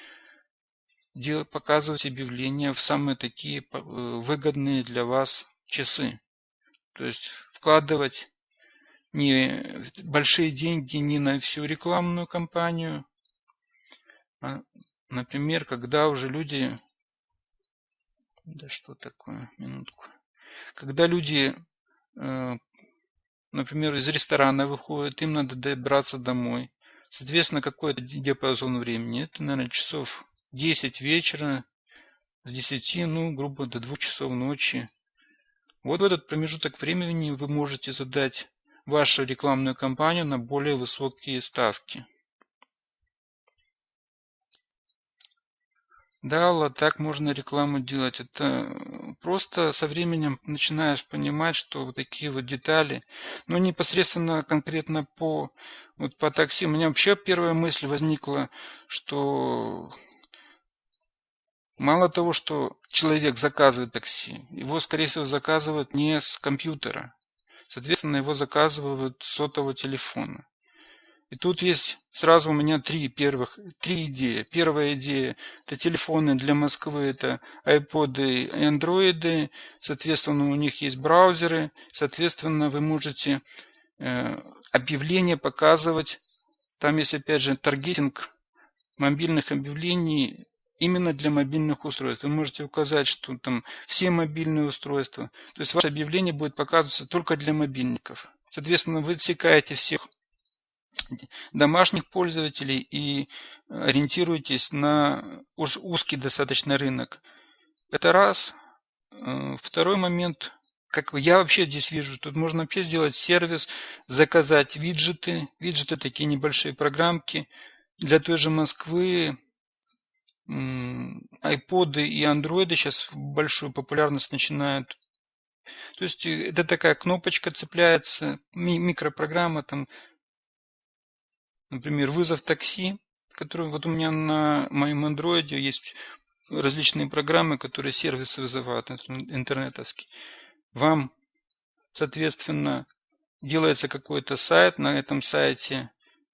делать, показывать объявления в самые такие э, выгодные для вас часы. То есть вкладывать не большие деньги не на всю рекламную кампанию, а, например, когда уже люди... Да что такое? Минутку. Когда люди, э, например, из ресторана выходят, им надо добраться домой. Соответственно, какой-то диапазон времени. Это, наверное, часов 10 вечера, с 10, ну, грубо, до 2 часов ночи. Вот в этот промежуток времени вы можете задать вашу рекламную кампанию на более высокие ставки. Да, Алла, так можно рекламу делать. Это просто со временем начинаешь понимать, что вот такие вот детали, но непосредственно конкретно по, вот по такси, у меня вообще первая мысль возникла, что мало того, что человек заказывает такси, его, скорее всего, заказывают не с компьютера. Соответственно, его заказывают с сотового телефона. И тут есть сразу у меня три первых, три идеи. Первая идея – это телефоны для Москвы, это iPod и Android. Соответственно, у них есть браузеры. Соответственно, вы можете э, объявления показывать. Там есть, опять же, таргетинг мобильных объявлений именно для мобильных устройств. Вы можете указать, что там все мобильные устройства. То есть ваше объявление будет показываться только для мобильников. Соответственно, вы отсекаете всех домашних пользователей и ориентируйтесь на уж узкий достаточно рынок. Это раз. Э, второй момент, как я вообще здесь вижу, тут можно вообще сделать сервис, заказать виджеты. Виджеты такие небольшие программки. Для той же Москвы айподы и андроиды сейчас большую популярность начинают. То есть э, это такая кнопочка цепляется, микропрограмма там Например, вызов такси, который вот у меня на моем андроиде есть различные программы, которые сервисы вызывают, интернетовский. Вам, соответственно, делается какой-то сайт, на этом сайте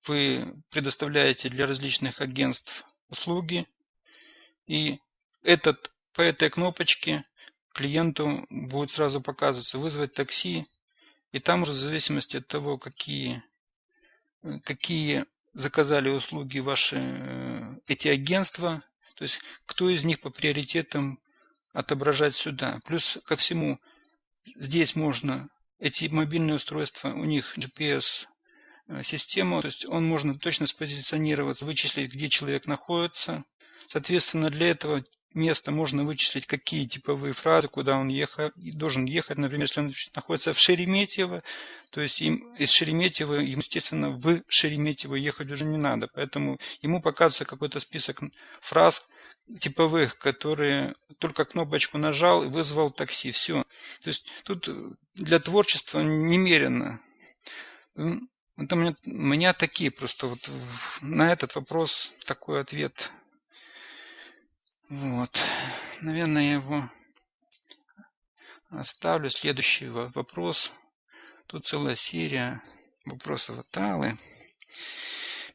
вы предоставляете для различных агентств услуги, и этот, по этой кнопочке клиенту будет сразу показываться вызвать такси, и там уже в зависимости от того, какие какие заказали услуги ваши э, эти агентства, то есть кто из них по приоритетам отображать сюда. Плюс ко всему, здесь можно, эти мобильные устройства, у них GPS э, система, то есть он можно точно спозиционировать, вычислить, где человек находится. Соответственно, для этого место можно вычислить, какие типовые фразы, куда он ехал, должен ехать. Например, если он находится в Шереметьево, то есть им из Шереметьево, ему, естественно, в Шереметьево ехать уже не надо. Поэтому ему показывается какой-то список фраз типовых, которые только кнопочку нажал и вызвал такси. Все. То есть тут для творчества немерено. Это у меня, у меня такие просто вот на этот вопрос такой ответ вот. Наверное, я его оставлю. Следующий вопрос. Тут целая серия вопросов от Аллы.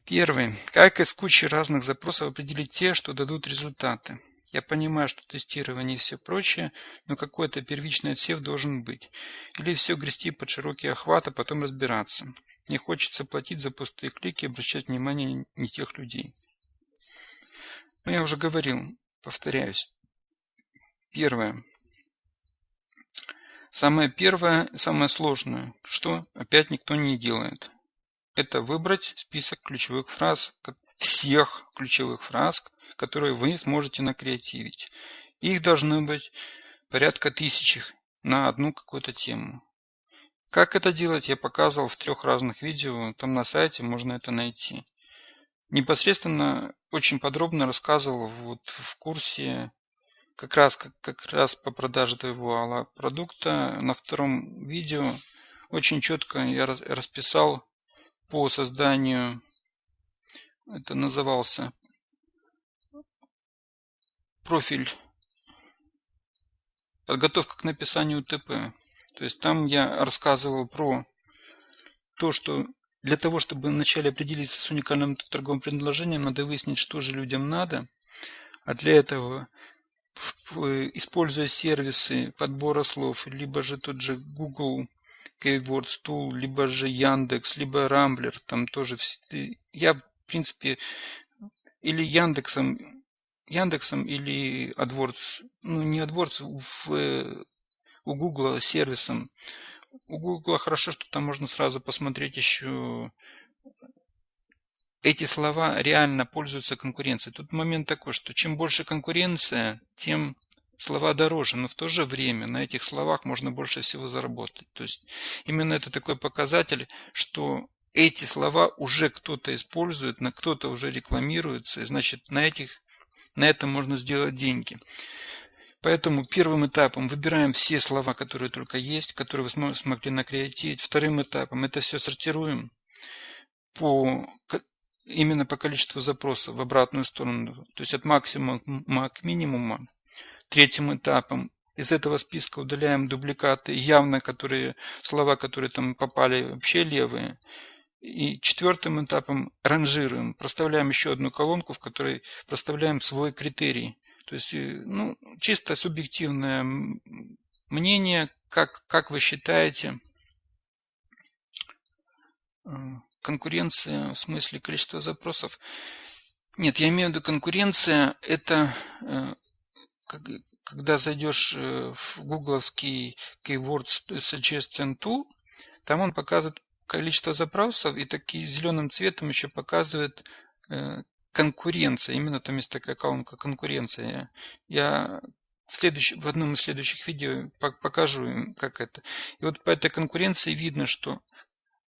Первый. Как из кучи разных запросов определить те, что дадут результаты? Я понимаю, что тестирование и все прочее, но какой-то первичный отсев должен быть. Или все грести под широкий охват, а потом разбираться. Не хочется платить за пустые клики и обращать внимание не тех людей. Но я уже говорил, Повторяюсь. Первое. Самое первое, самое сложное, что опять никто не делает. Это выбрать список ключевых фраз, всех ключевых фраз, которые вы сможете накреативить. Их должно быть порядка тысячи на одну какую-то тему. Как это делать, я показывал в трех разных видео, там на сайте можно это найти непосредственно очень подробно рассказывал вот в курсе как раз, как, как раз по продаже твоего продукта. На втором видео очень четко я расписал по созданию, это назывался профиль подготовка к написанию ТП. То есть там я рассказывал про то, что для того, чтобы вначале определиться с уникальным торговым предложением, надо выяснить, что же людям надо. А для этого, используя сервисы подбора слов, либо же тот же Google Keywords Tool, либо же Яндекс, либо Рамблер, там тоже я, в принципе, или Яндексом, Яндексом или AdWords, ну не AdWords, в, у Google сервисом у Google хорошо, что там можно сразу посмотреть еще эти слова реально пользуются конкуренцией. Тут момент такой, что чем больше конкуренция, тем слова дороже, но в то же время на этих словах можно больше всего заработать. То есть именно это такой показатель, что эти слова уже кто-то использует, на кто-то уже рекламируется, и значит на этих на этом можно сделать деньги. Поэтому первым этапом выбираем все слова, которые только есть, которые вы смогли накреативить. Вторым этапом это все сортируем по, именно по количеству запросов в обратную сторону, то есть от максимума к минимуму. Третьим этапом из этого списка удаляем дубликаты, явно которые слова, которые там попали вообще левые. И четвертым этапом ранжируем, проставляем еще одну колонку, в которой проставляем свой критерий. То есть, э, ну, чисто субъективное мнение, как, как вы считаете, э, конкуренция в смысле количества запросов? Нет, я имею в виду конкуренция, это э, когда зайдешь в гугловский Keywords Suggestion Tool, там он показывает количество запросов и такие зеленым цветом еще показывает конкуренция. Именно там есть такая колонка конкуренция. Я в, следующ... в одном из следующих видео покажу им, как это. И вот по этой конкуренции видно, что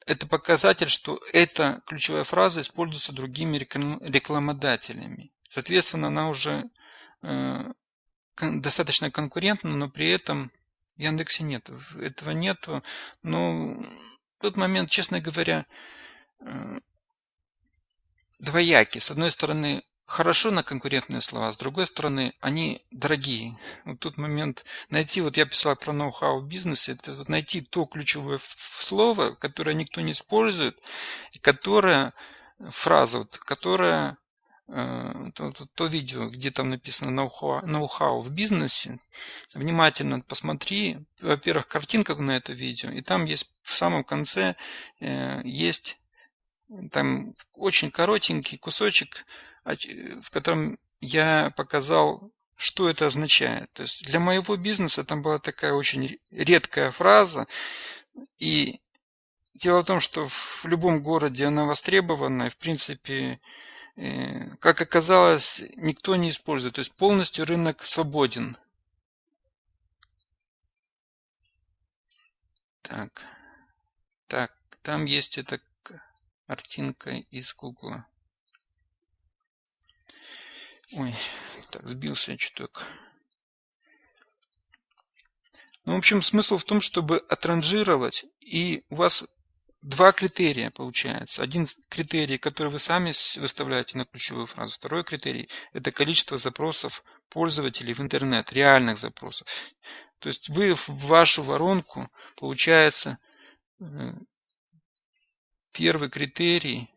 это показатель, что эта ключевая фраза используется другими рекламодателями. Соответственно, она уже э, достаточно конкурентна, но при этом в Яндексе нет. Этого нету. Но в тот момент, честно говоря, э, двояки. С одной стороны, хорошо на конкурентные слова, с другой стороны, они дорогие. Вот тут момент найти, вот я писал про ноу-хау в бизнесе, это вот найти то ключевое слово, которое никто не использует, и которое, фраза, вот, которая э, то, то, то видео, где там написано ноу-хау, в бизнесе, внимательно посмотри, во-первых, картинка на это видео, и там есть в самом конце э, есть там очень коротенький кусочек, в котором я показал, что это означает. То есть для моего бизнеса там была такая очень редкая фраза. И дело в том, что в любом городе она востребована, и в принципе, э, как оказалось, никто не использует. То есть полностью рынок свободен. Так, так, там есть это картинка из Гугла. Ой, так, сбился чуток. Ну, в общем, смысл в том, чтобы отранжировать, и у вас два критерия получается. Один критерий, который вы сами выставляете на ключевую фразу. Второй критерий – это количество запросов пользователей в интернет, реальных запросов. То есть вы в вашу воронку, получается, э, первый критерий,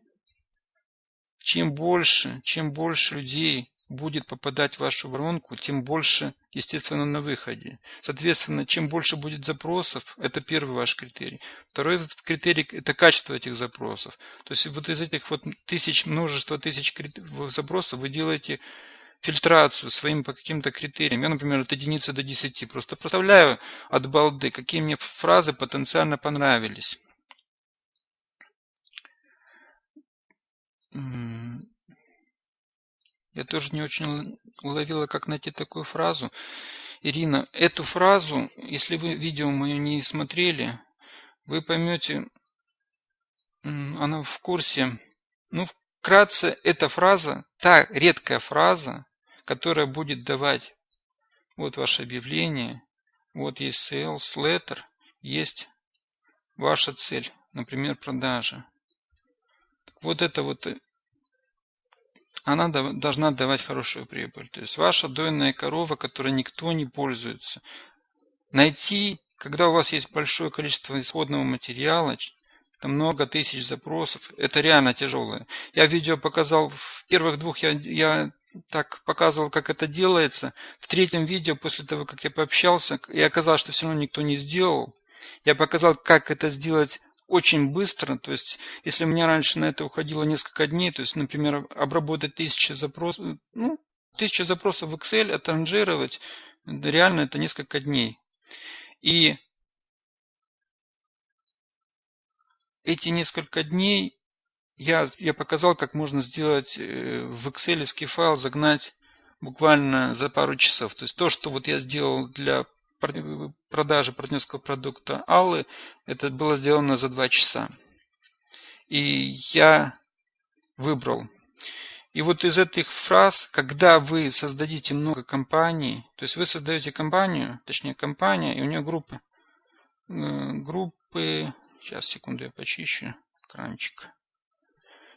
чем больше, чем больше людей будет попадать в вашу воронку, тем больше, естественно, на выходе. Соответственно, чем больше будет запросов, это первый ваш критерий. Второй критерий – это качество этих запросов. То есть вот из этих вот тысяч, множества тысяч запросов вы делаете фильтрацию своим по каким-то критериям. Я, например, от единицы до 10 просто проставляю от балды, какие мне фразы потенциально понравились. Я тоже не очень уловила, как найти такую фразу. Ирина, эту фразу, если вы видео мое не смотрели, вы поймете, она в курсе. Ну, вкратце, эта фраза, та редкая фраза, которая будет давать Вот ваше объявление. Вот есть sales letter. Есть ваша цель. Например, продажа. Вот это вот э, она должна давать хорошую прибыль. То есть ваша дойная корова, которой никто не пользуется. Найти, когда у вас есть большое количество исходного материала, там много тысяч запросов, это реально тяжелое. Я видео показал, в первых двух я, я так показывал, как это делается. В третьем видео, после того, как я пообщался, и оказалось, что все равно никто не сделал, я показал, как это сделать очень быстро. То есть, если у меня раньше на это уходило несколько дней, то есть, например, обработать тысячи запросов, ну, тысячи запросов в Excel, отранжировать, реально это несколько дней. И эти несколько дней я, я показал, как можно сделать э, в Excel файл, загнать буквально за пару часов. То есть то, что вот я сделал для продажи партнерского продукта Аллы, это было сделано за 2 часа. И я выбрал. И вот из этих фраз, когда вы создадите много компаний, то есть вы создаете компанию, точнее компания, и у нее группы, э, группы, сейчас, секунду, я почищу экранчик.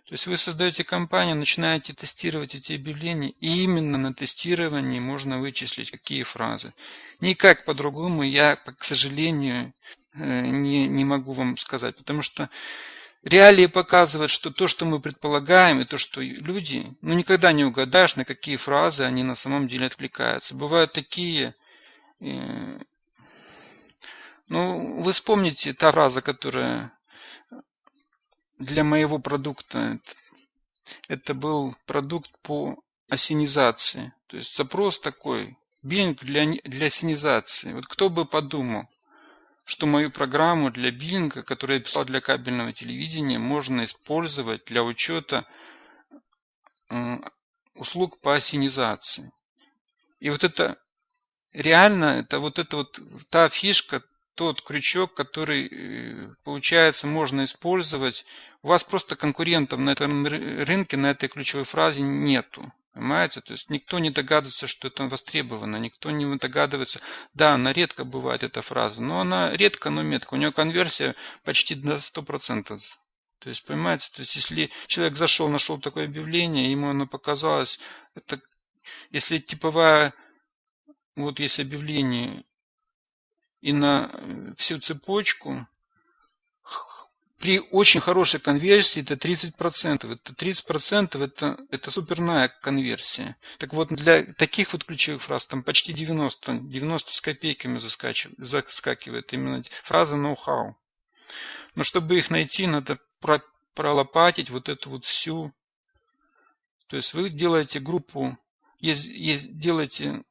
То есть вы создаете компанию, начинаете тестировать эти объявления, и именно на тестировании можно вычислить, какие фразы. Никак по-другому я, к сожалению, э, не, не могу вам сказать, потому что реалии показывают, что то, что мы предполагаем, и то, что люди, ну никогда не угадаешь, на какие фразы они на самом деле откликаются. Бывают такие... Э, ну, вы вспомните та фраза, которая для моего продукта это был продукт по осенизации. То есть запрос такой, биллинг для, для осенизации. Вот кто бы подумал, что мою программу для биллинга, которую я писал для кабельного телевидения, можно использовать для учета услуг по осенизации. И вот это реально, это вот это вот та фишка, тот крючок, который, э, получается, можно использовать. У вас просто конкурентов на этом рынке, на этой ключевой фразе нету. Понимаете? То есть никто не догадывается, что это востребовано, никто не догадывается. Да, она редко бывает, эта фраза, но она редко, но метко. У нее конверсия почти до 100%. То есть, понимаете, то есть если человек зашел, нашел такое объявление, ему оно показалось, это, если типовая, вот есть объявление, и на э, всю цепочку при очень хорошей конверсии это 30%. Это 30% это, это суперная конверсия. Так вот, для таких вот ключевых фраз там почти 90, 90 с копейками заскакивает именно фраза ноу-хау. Но чтобы их найти, надо про, пролопатить вот эту вот всю. То есть вы делаете группу, есть, есть, делаете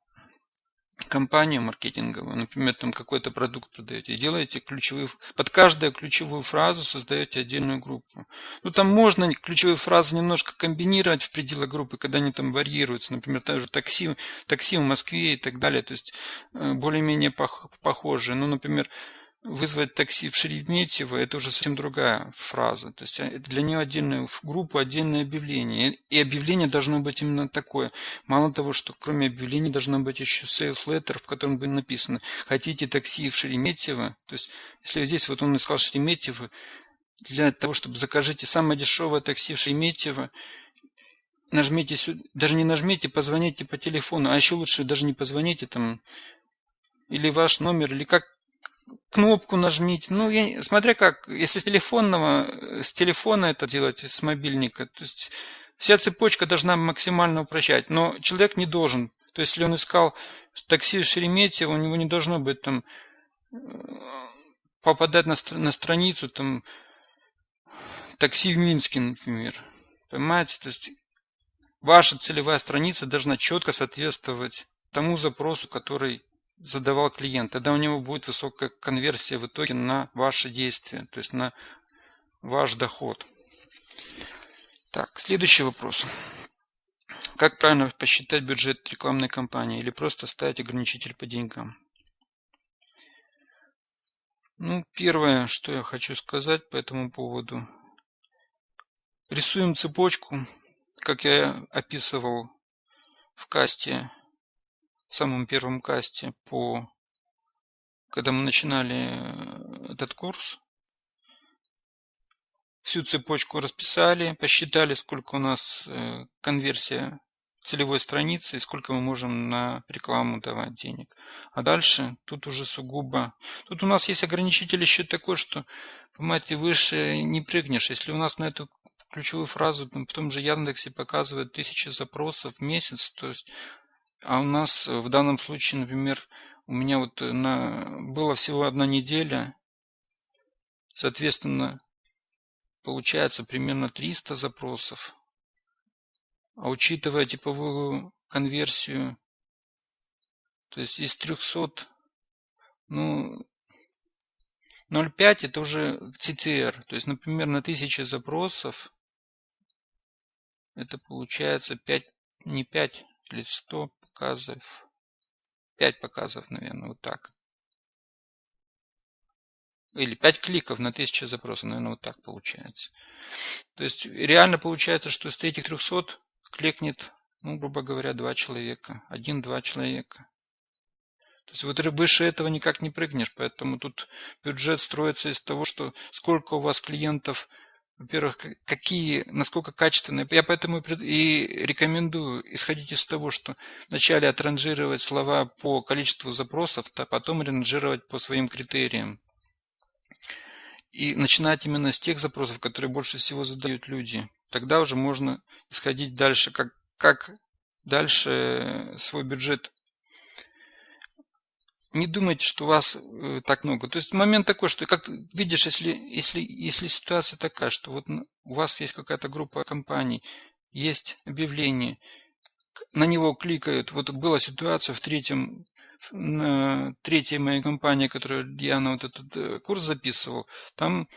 компанию маркетинговую, например, там какой-то продукт продаете, и делаете ключевые, под каждую ключевую фразу создаете отдельную группу. Ну, там можно ключевые фразы немножко комбинировать в пределах группы, когда они там варьируются, например, тоже такси, такси в Москве и так далее, то есть э, более-менее похожие. Ну, например, вызвать такси в Шереметьево – это уже совсем другая фраза. То есть э, для нее отдельную группу, отдельное объявление. И объявление должно быть именно такое. Мало того, что кроме объявления должно быть еще sales letter, в котором будет написано «Хотите такси в Шереметьево?» То есть если здесь вот он искал Шереметьево, для того, чтобы закажите самое дешевое такси в Шереметьево, нажмите сюда, даже не нажмите, позвоните по телефону, а еще лучше даже не позвоните там, или ваш номер, или как кнопку нажмите. Ну, я, смотря как, если с телефонного, с телефона это делать, с мобильника, то есть вся цепочка должна максимально упрощать. Но человек не должен. То есть, если он искал такси в Шереметьево, у него не должно быть там попадать на, на страницу там такси в Минске, например. Понимаете? То есть ваша целевая страница должна четко соответствовать тому запросу, который задавал клиент, тогда у него будет высокая конверсия в итоге на ваши действия, то есть на ваш доход. Так, следующий вопрос. Как правильно посчитать бюджет рекламной кампании или просто ставить ограничитель по деньгам? Ну, первое, что я хочу сказать по этому поводу. Рисуем цепочку, как я описывал в касте самом первом касте по когда мы начинали э, этот курс, всю цепочку расписали, посчитали, сколько у нас э, конверсия целевой страницы и сколько мы можем на рекламу давать денег. А дальше тут уже сугубо... Тут у нас есть ограничитель еще такой, что, понимаете, выше не прыгнешь. Если у нас на эту ключевую фразу в том же Яндексе показывает тысячи запросов в месяц, то есть, а у нас в данном случае, например, у меня вот на, было всего одна неделя, соответственно, получается примерно 300 запросов. А учитывая типовую конверсию, то есть из 300, ну, 0,5 это уже CTR. То есть, например, на 1000 запросов это получается 5, не 5 или 100 показов. 5 показов, наверное, вот так. Или 5 кликов на 1000 запросов, наверное, вот так получается. То есть реально получается, что из этих 300 кликнет, ну, грубо говоря, 2 человека. Один-два человека. То есть вот выше этого никак не прыгнешь, поэтому тут бюджет строится из того, что сколько у вас клиентов – во-первых, какие, насколько качественные. Я поэтому и рекомендую исходить из того, что вначале отранжировать слова по количеству запросов, а потом ранжировать по своим критериям. И начинать именно с тех запросов, которые больше всего задают люди. Тогда уже можно исходить дальше, как, как дальше свой бюджет не думайте, что у вас э, так много. То есть момент такой, что как видишь, если, если, если ситуация такая, что вот у вас есть какая-то группа компаний, есть объявление, на него кликают. Вот была ситуация в третьем, на третьей моей компании, которую я на вот этот э, курс записывал, там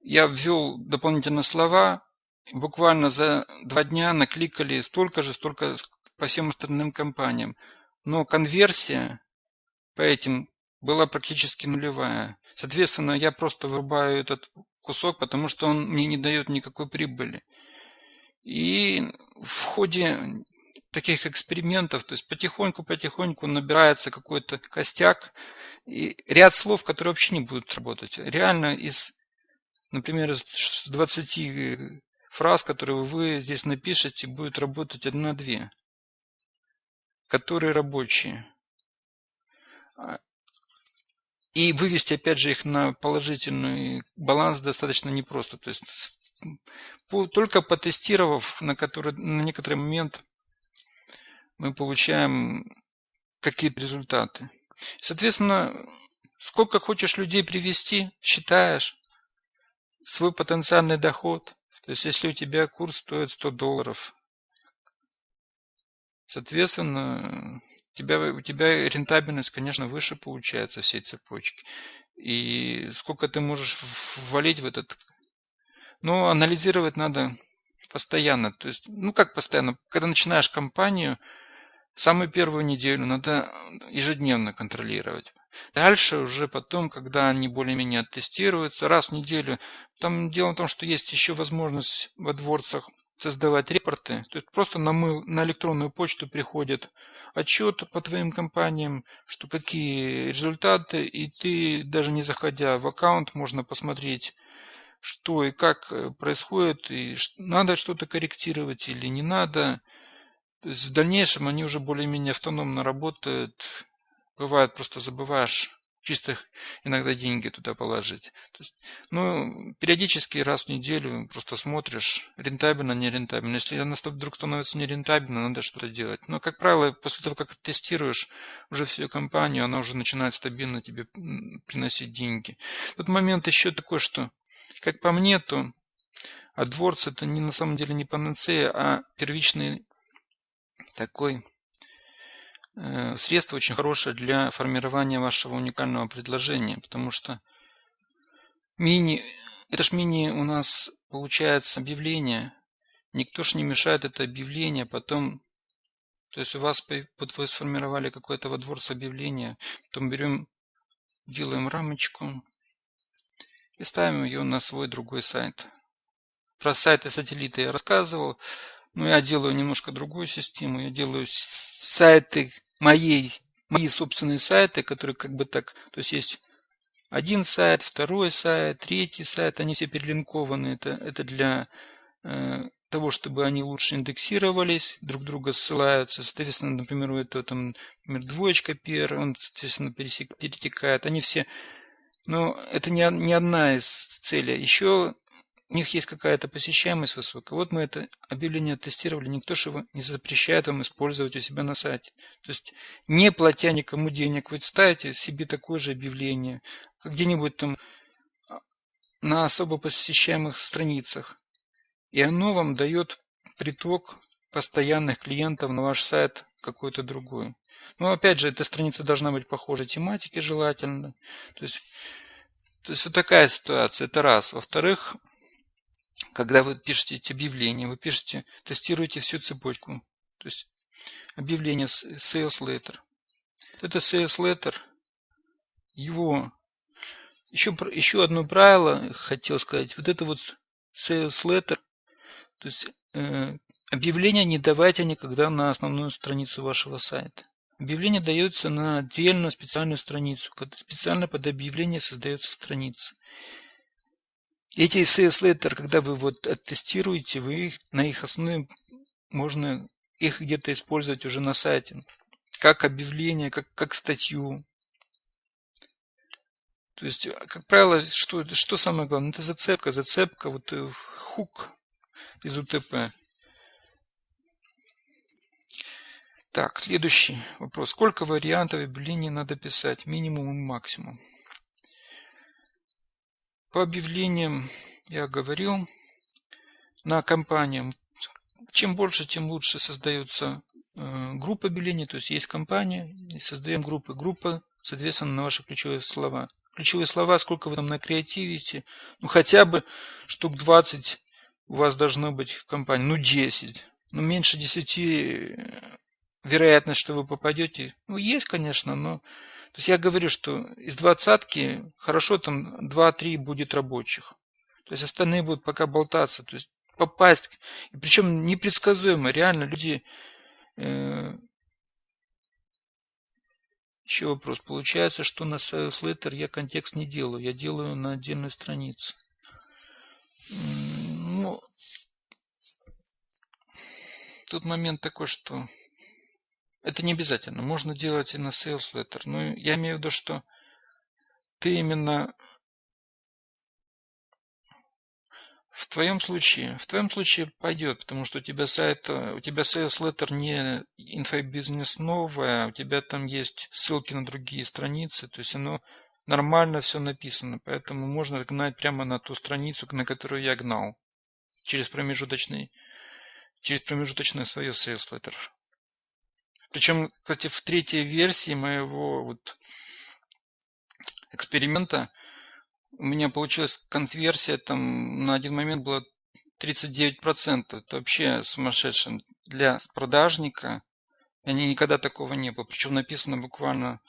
я ввел дополнительно слова, буквально за два дня накликали столько же, столько по всем остальным компаниям. Но конверсия по этим была практически нулевая. Соответственно, я просто вырубаю этот кусок, потому что он мне не дает никакой прибыли. И в ходе таких экспериментов, то есть потихоньку-потихоньку набирается какой-то костяк, и ряд слов, которые вообще не будут работать. Реально из, например, из 20 фраз, которые вы здесь напишете, будет работать одна-две, которые рабочие. И вывести, опять же, их на положительный баланс достаточно непросто. То есть только потестировав на, который, на некоторый момент мы получаем какие-то результаты. Соответственно, сколько хочешь людей привести, считаешь свой потенциальный доход. То есть если у тебя курс стоит 100 долларов, соответственно, тебя, у тебя рентабельность, конечно, выше получается всей цепочки. И сколько ты можешь ввалить в этот... Ну, анализировать надо постоянно. То есть, ну как постоянно? Когда начинаешь компанию, самую первую неделю надо ежедневно контролировать. Дальше уже потом, когда они более-менее оттестируются, раз в неделю. Там дело в том, что есть еще возможность во дворцах создавать репорты. То есть просто на, мы, на электронную почту приходит отчет по твоим компаниям, что какие результаты, и ты даже не заходя в аккаунт, можно посмотреть, что и как э, происходит, и надо что-то корректировать или не надо. То есть в дальнейшем они уже более-менее автономно работают. Бывает, просто забываешь чисто иногда деньги туда положить. То есть, ну, периодически раз в неделю просто смотришь, рентабельно, не рентабельно. Если она вдруг становится нерентабельно, надо что-то делать. Но, как правило, после того, как тестируешь уже всю компанию, она уже начинает стабильно тебе приносить деньги. Тут момент еще такой, что, как по мне, то AdWords это не на самом деле не панацея, а первичный такой средство очень хорошее для формирования вашего уникального предложения, потому что мини, это ж мини у нас получается объявление, никто ж не мешает это объявление, потом, то есть у вас, вот вы сформировали какое-то во дворце объявление, потом берем, делаем рамочку и ставим ее на свой другой сайт. Про сайты сателлита я рассказывал, но я делаю немножко другую систему, я делаю сайты моей, мои собственные сайты, которые как бы так, то есть есть один сайт, второй сайт, третий сайт, они все перелинкованы. Это, это для э, того, чтобы они лучше индексировались, друг друга ссылаются. Соответственно, например, у этого там, например, двоечка пер, он, соответственно, пересек, перетекает. Они все... Но это не, не одна из целей. Еще у них есть какая-то посещаемость высокая. Вот мы это объявление тестировали, никто же его не запрещает вам использовать у себя на сайте. То есть не платя никому денег, вы ставите себе такое же объявление, где-нибудь там а, на особо посещаемых страницах. И оно вам дает приток постоянных клиентов на ваш сайт какой-то другой. Но опять же, эта страница должна быть похожей тематике желательно. То есть, то есть вот такая ситуация, это раз. Во-вторых, когда вы пишете эти объявления, вы пишете, тестируете всю цепочку. То есть объявление sales letter. Это sales letter, его еще, еще одно правило хотел сказать. Вот это вот sales letter, то есть э, объявление не давайте никогда на основную страницу вашего сайта. Объявление дается на отдельную специальную страницу. Специально под объявление создается страница. Эти CS Letter, когда вы вот тестируете, вы их, на их основе можно их где-то использовать уже на сайте. Как объявление, как, как статью. То есть, как правило, что, что самое главное? Это зацепка. Зацепка, вот э, хук из УТП. Так, следующий вопрос. Сколько вариантов объявлений надо писать? Минимум и максимум. По объявлениям я говорил на компаниям. Чем больше, тем лучше создаются э, группы объявлений. То есть есть компания, и создаем группы. Группа, соответственно, на ваши ключевые слова. Ключевые слова, сколько вы там накреативите. Ну, хотя бы штук 20 у вас должно быть в компании. Ну, 10. Ну, меньше 10 э, вероятность, что вы попадете. Ну, есть, конечно, но то есть я говорю, что из двадцатки хорошо там 2-3 будет рабочих. То есть остальные будут пока болтаться. То есть попасть, причем непредсказуемо. Реально люди... Э, еще вопрос. Получается, что на Sales Letter я контекст не делаю. Я делаю на отдельной странице. Ну, тут момент такой, что это не обязательно. Можно делать и на sales letter. Но я имею в виду, что ты именно в твоем случае, в твоем случае пойдет, потому что у тебя сайт, у тебя sales letter не инфобизнес новая, у тебя там есть ссылки на другие страницы, то есть оно нормально все написано, поэтому можно гнать прямо на ту страницу, на которую я гнал, через промежуточный, через промежуточное свое sales letter. Причем, кстати, в третьей версии моего вот эксперимента у меня получилась конверсия там на один момент была 39%. Это вообще сумасшедшее. Для продажника они никогда такого не было. Причем написано буквально...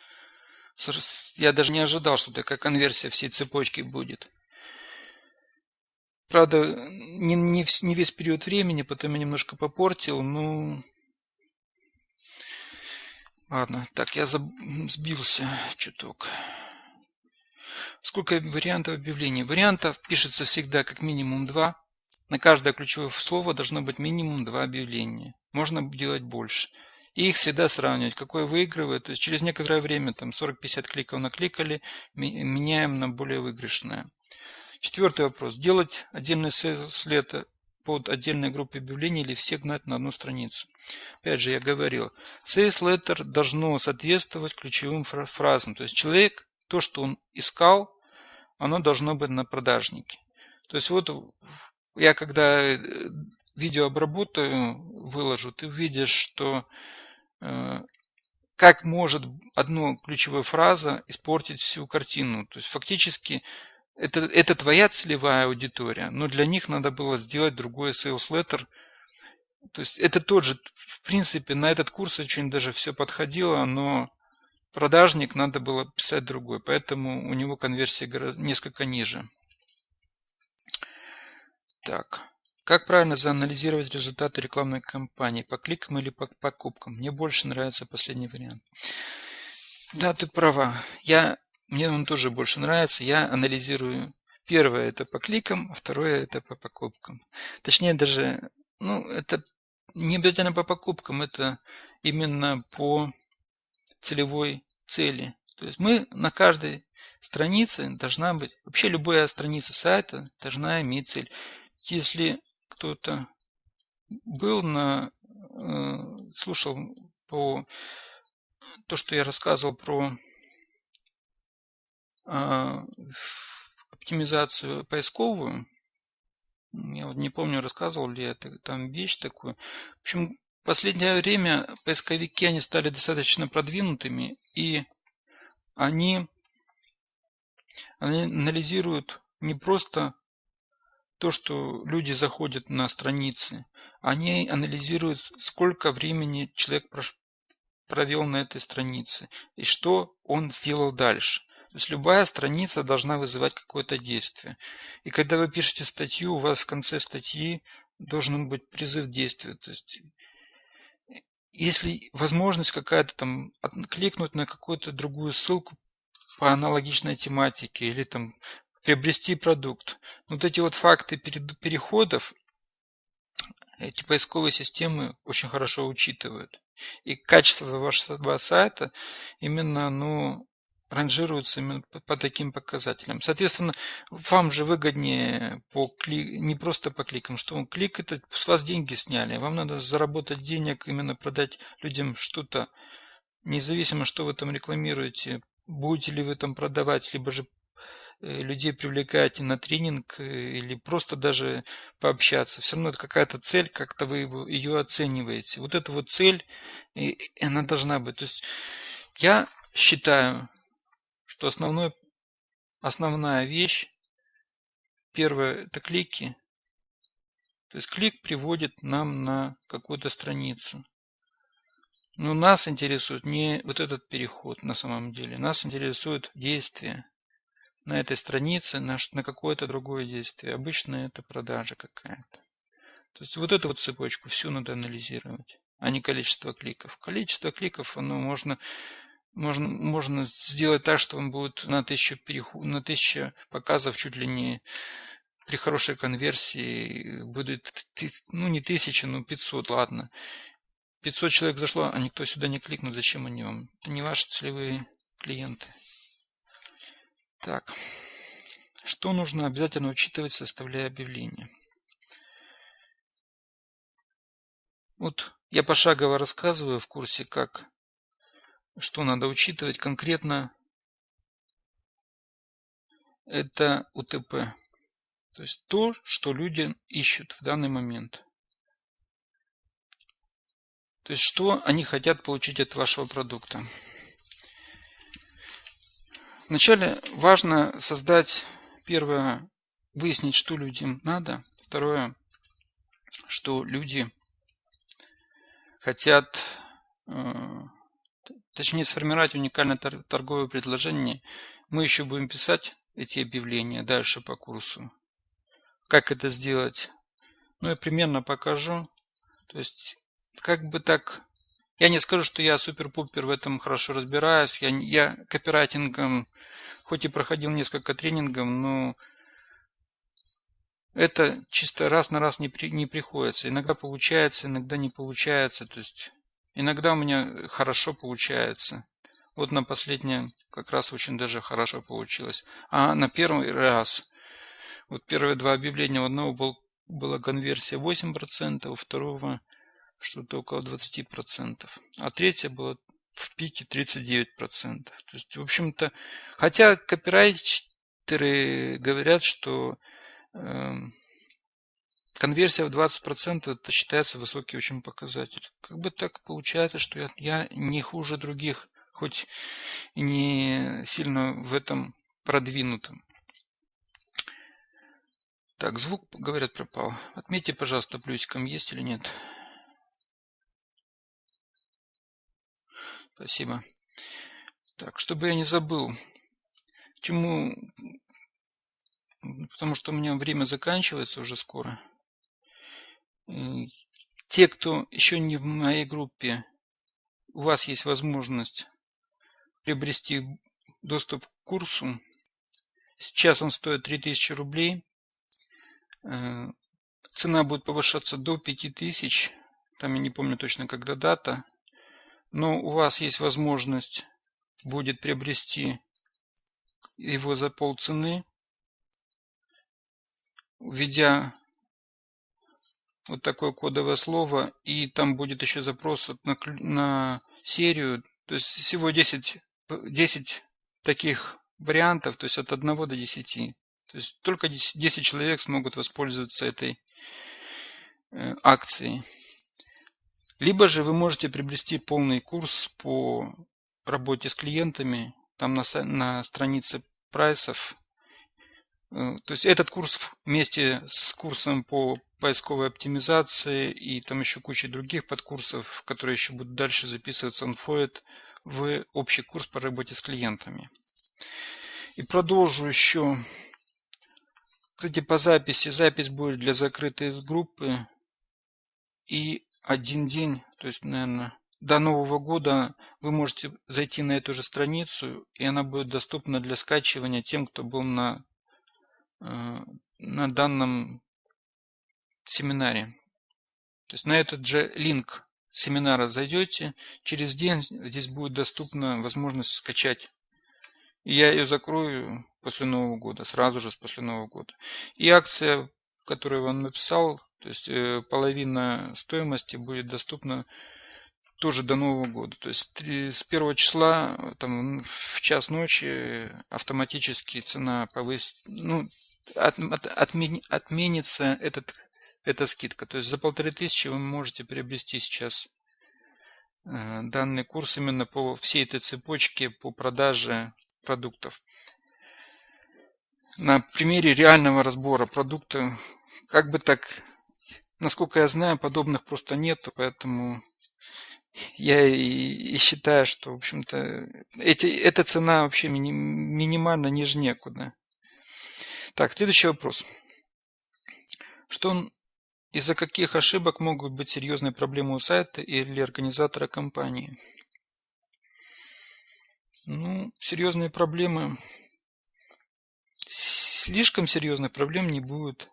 Я даже не ожидал, что такая конверсия всей цепочки будет. Правда, не, не, не весь период времени, потом я немножко попортил, но Ладно, так, я заб... сбился чуток. Сколько вариантов объявлений? Вариантов пишется всегда как минимум два. На каждое ключевое слово должно быть минимум два объявления. Можно делать больше. И их всегда сравнивать, какое выигрывает. То есть через некоторое время, там 40-50 кликов накликали, меняем на более выигрышное. Четвертый вопрос. Делать отдельный след под отдельной группой объявлений или все гнать на одну страницу. Опять же, я говорил, sales letter должно соответствовать ключевым фразам. То есть человек, то, что он искал, оно должно быть на продажнике. То есть вот я когда э, видео обработаю, выложу, ты увидишь, что э, как может одна ключевая фраза испортить всю картину. То есть фактически это, это твоя целевая аудитория, но для них надо было сделать другой sales letter. То есть это тот же, в принципе, на этот курс очень даже все подходило, но продажник надо было писать другой, поэтому у него конверсия несколько ниже. Так, Как правильно заанализировать результаты рекламной кампании? По кликам или по покупкам? Мне больше нравится последний вариант. Да, ты права. Я, мне он тоже больше нравится. Я анализирую. Первое это по кликам, а второе это по покупкам. Точнее даже, ну, это не обязательно по покупкам, это именно по целевой цели. То есть мы на каждой странице должна быть, вообще любая страница сайта должна иметь цель. Если кто-то был на, э, слушал по то, что я рассказывал про оптимизацию поисковую, я вот не помню, рассказывал ли я там вещь такую. В общем, в последнее время поисковики, они стали достаточно продвинутыми, и они, они анализируют не просто то, что люди заходят на страницы, они анализируют, сколько времени человек провел на этой странице и что он сделал дальше. То есть любая страница должна вызывать какое-то действие. И когда вы пишете статью, у вас в конце статьи должен быть призыв действия. То есть если возможность какая-то там кликнуть на какую-то другую ссылку по аналогичной тематике или там приобрести продукт. Вот эти вот факты переходов эти поисковые системы очень хорошо учитывают. И качество вашего сайта именно ну, ранжируется именно по таким показателям. Соответственно, вам же выгоднее по кли... не просто по кликам, что клик это с вас деньги сняли. Вам надо заработать денег, именно продать людям что-то, независимо, что вы там рекламируете, будете ли вы там продавать, либо же Э, людей привлекаете на тренинг э, или просто даже пообщаться. Все равно это какая-то цель, как-то вы его, ее оцениваете. Вот эта вот цель, и она должна быть. То есть я считаю, что основной, основная вещь, первое, это клики. То есть клик приводит нам на какую-то страницу. Но нас интересует не вот этот переход на самом деле. Нас интересует действие на этой странице на, на какое-то другое действие. Обычно это продажа какая-то. То есть вот эту вот цепочку всю надо анализировать, а не количество кликов. Количество кликов, оно можно, можно, можно сделать так, что он будет на тысячу, переху, на тысячу показов чуть ли не при хорошей конверсии будет, ну не тысяча, но 500, ладно. 500 человек зашло, а никто сюда не кликнул, зачем они вам? Это не ваши целевые клиенты. Так, что нужно обязательно учитывать, составляя объявление? Вот я пошагово рассказываю в курсе, как, что надо учитывать конкретно. Это УТП. То есть то, что люди ищут в данный момент. То есть что они хотят получить от вашего продукта. Вначале важно создать, первое, выяснить, что людям надо. Второе, что люди хотят, э, точнее, сформировать уникальное торговое предложение. Мы еще будем писать эти объявления дальше по курсу. Как это сделать? Ну, я примерно покажу. То есть, как бы так я не скажу, что я супер-пупер в этом хорошо разбираюсь. Я, я копирайтингом, хоть и проходил несколько тренингов, но это чисто раз на раз не, при, не приходится. Иногда получается, иногда не получается. То есть иногда у меня хорошо получается. Вот на последнее как раз очень даже хорошо получилось. А на первый раз, вот первые два объявления, у одного был, была конверсия 8%, у второго что-то около 20%. А третья была в пике 39%. То есть, в общем-то, хотя копирайтеры говорят, что э, конверсия в 20% это считается высокий очень показатель. Как бы так получается, что я, я не хуже других, хоть и не сильно в этом продвинутым. Так, звук, говорят, пропал. Отметьте, пожалуйста, плюсиком есть или нет. Спасибо. Так, чтобы я не забыл, чему... Потому что у меня время заканчивается уже скоро. Те, кто еще не в моей группе, у вас есть возможность приобрести доступ к курсу. Сейчас он стоит 3000 рублей. Э, цена будет повышаться до 5000. Там я не помню точно, когда дата. Но у вас есть возможность будет приобрести его за полцены, введя вот такое кодовое слово, и там будет еще запрос на, на серию. То есть всего 10, 10 таких вариантов, то есть от 1 до 10. То есть только 10 человек смогут воспользоваться этой э, акцией. Либо же вы можете приобрести полный курс по работе с клиентами, там на, на странице прайсов. Э, то есть этот курс вместе с курсом по поисковой оптимизации и там еще куча других подкурсов, которые еще будут дальше записываться, он входит в общий курс по работе с клиентами. И продолжу еще. Кстати, по записи. Запись будет для закрытой группы. И один день, то есть, наверное, до Нового года вы можете зайти на эту же страницу, и она будет доступна для скачивания тем, кто был на, на данном семинаре. То есть на этот же линк семинара зайдете, через день здесь будет доступна возможность скачать. И я ее закрою после Нового года, сразу же после Нового года. И акция, которую я вам написал, то есть э, половина стоимости будет доступна тоже до Нового года. То есть с первого числа там, в час ночи автоматически цена повысит, ну, от, от, отмен, отменится этот, эта скидка. То есть за полторы тысячи вы можете приобрести сейчас э, данный курс именно по всей этой цепочке по продаже продуктов. На примере реального разбора продукта, как бы так Насколько я знаю, подобных просто нету, поэтому я и, и считаю, что, в общем-то, эти, эта цена вообще мини, минимально ниже некуда. Так, следующий вопрос. Что из-за каких ошибок могут быть серьезные проблемы у сайта или организатора компании? Ну, серьезные проблемы. Слишком серьезных проблем не будет.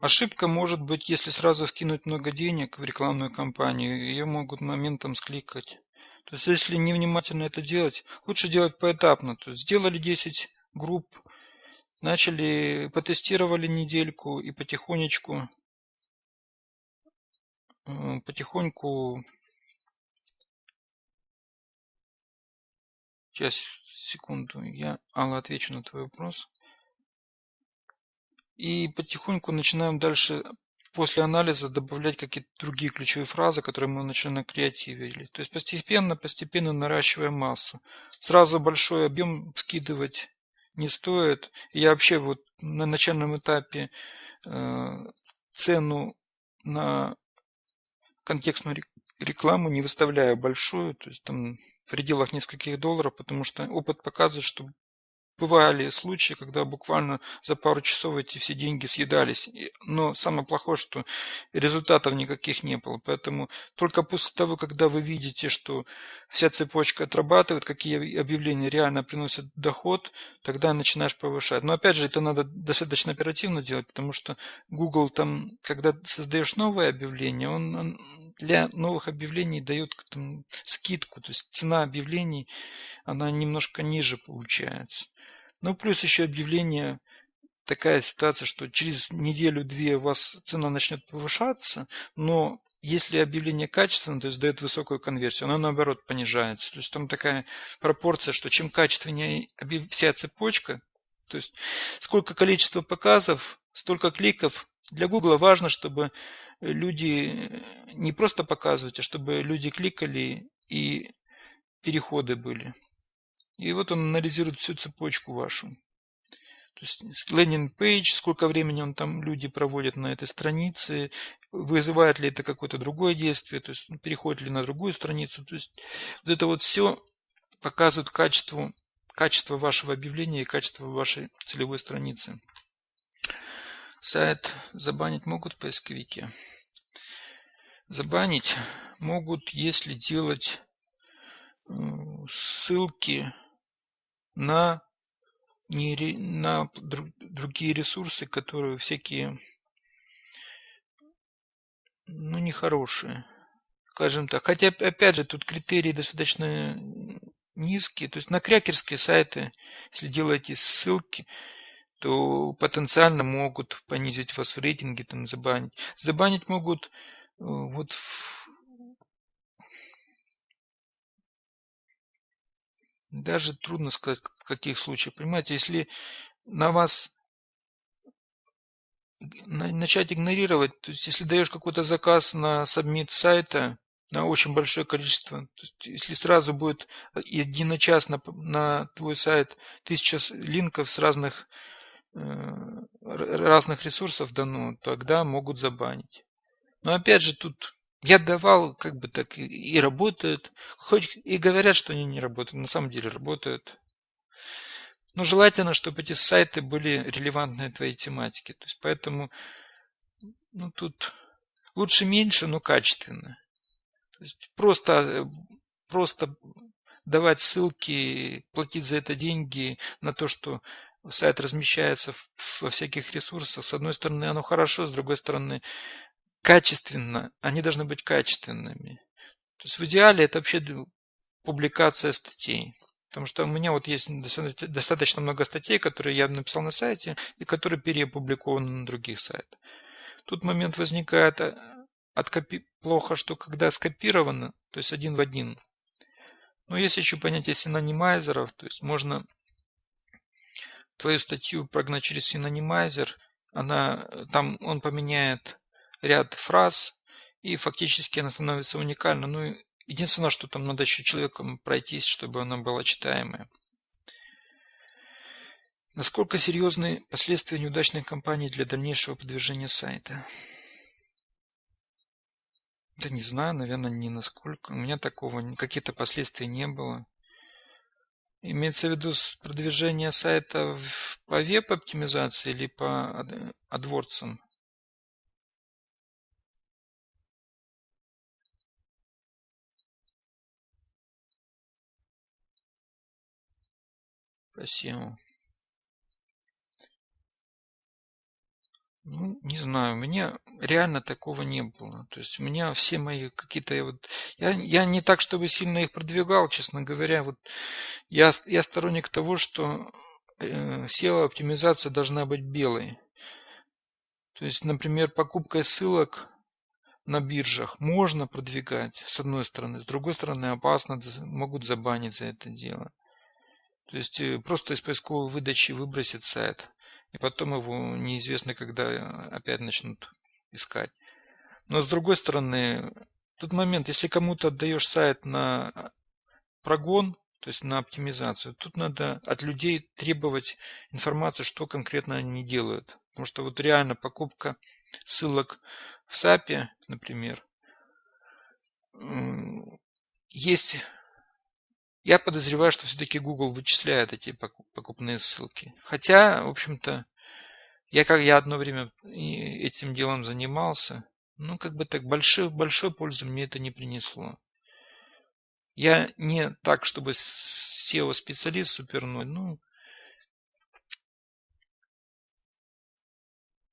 Ошибка может быть, если сразу вкинуть много денег в рекламную кампанию, ее могут моментом скликать. То есть, если невнимательно это делать, лучше делать поэтапно. То есть, сделали 10 групп, начали, потестировали недельку и потихонечку, э, потихоньку, сейчас, секунду, я, Алла, отвечу на твой вопрос. И потихоньку начинаем дальше после анализа добавлять какие-то другие ключевые фразы, которые мы вначале креативили. То есть постепенно, постепенно наращиваем массу. Сразу большой объем скидывать не стоит. Я вообще вот на начальном этапе э, цену на контекстную рекламу не выставляю большую, то есть там в пределах нескольких долларов, потому что опыт показывает, что Бывали случаи, когда буквально за пару часов эти все деньги съедались. Но самое плохое, что результатов никаких не было. Поэтому только после того, когда вы видите, что вся цепочка отрабатывает, какие объявления реально приносят доход, тогда начинаешь повышать. Но опять же, это надо достаточно оперативно делать, потому что Google там, когда создаешь новое объявление, он, для новых объявлений дает там, скидку. То есть цена объявлений, она немножко ниже получается. Ну, плюс еще объявление, такая ситуация, что через неделю-две у вас цена начнет повышаться, но если объявление качественное, то есть дает высокую конверсию, оно наоборот понижается. То есть там такая пропорция, что чем качественнее вся цепочка, то есть сколько количество показов, столько кликов. Для Google важно, чтобы люди не просто показывать, а чтобы люди кликали и переходы были. И вот он анализирует всю цепочку вашу. То есть лендинг-пейдж, сколько времени он там люди проводят на этой странице, вызывает ли это какое-то другое действие, то есть переходит ли на другую страницу. То есть вот это вот все показывает качество, качество вашего объявления и качество вашей целевой страницы. Сайт забанить могут в поисковике. Забанить могут, если делать ссылки на, не, на другие ресурсы, которые всякие, ну, нехорошие, скажем так. Хотя, опять же, тут критерии достаточно низкие. То есть на крякерские сайты, если делаете ссылки, то потенциально могут понизить вас в рейтинге, там забанить. Забанить могут э, вот даже трудно сказать, в каких случаях. Понимаете, если на вас начать игнорировать, то есть если даешь какой-то заказ на сабмит сайта, на очень большое количество, то есть если сразу будет единочасно на твой сайт тысяча линков с разных, э, разных ресурсов дано, тогда могут забанить. Но опять же тут я давал, как бы так, и, и работают. Хоть и говорят, что они не работают, на самом деле работают. Но желательно, чтобы эти сайты были релевантны твоей тематике. То есть поэтому ну, тут лучше меньше, но качественно. То есть просто, просто давать ссылки, платить за это деньги на то, что сайт размещается во всяких ресурсах. С одной стороны, оно хорошо, с другой стороны, качественно, они должны быть качественными. То есть в идеале это вообще публикация статей. Потому что у меня вот есть достаточно много статей, которые я написал на сайте и которые переопубликованы на других сайтах. Тут момент возникает э, от копи... плохо, что когда скопировано, то есть один в один. Но есть еще понятие синонимайзеров, то есть можно твою статью прогнать через синонимайзер, она, там он поменяет ряд фраз, и фактически она становится уникальна. Ну, единственное, что там надо еще человеком пройтись, чтобы она была читаемая. Насколько серьезны последствия неудачной кампании для дальнейшего продвижения сайта? Да не знаю, наверное, не насколько. У меня такого, каких-то последствий не было. Имеется в виду продвижение сайта по веб-оптимизации или по адворцам? Спасибо. Ну, не знаю, у меня реально такого не было. То есть у меня все мои какие-то вот... Я, я не так, чтобы сильно их продвигал, честно говоря. Вот я, я сторонник того, что э, SEO-оптимизация должна быть белой. То есть, например, покупкой ссылок на биржах можно продвигать, с одной стороны. С другой стороны, опасно, могут забанить за это дело. То есть э, просто из поисковой выдачи выбросит сайт, и потом его неизвестно, когда опять начнут искать. Но с другой стороны, тут момент, если кому-то отдаешь сайт на прогон, то есть на оптимизацию, тут надо от людей требовать информацию, что конкретно они делают. Потому что вот реально покупка ссылок в SAP, например, есть я подозреваю, что все-таки Google вычисляет эти покупные ссылки. Хотя, в общем-то, я как я одно время этим делом занимался, ну, как бы так, большой, большой пользы мне это не принесло. Я не так, чтобы SEO-специалист суперной, ну,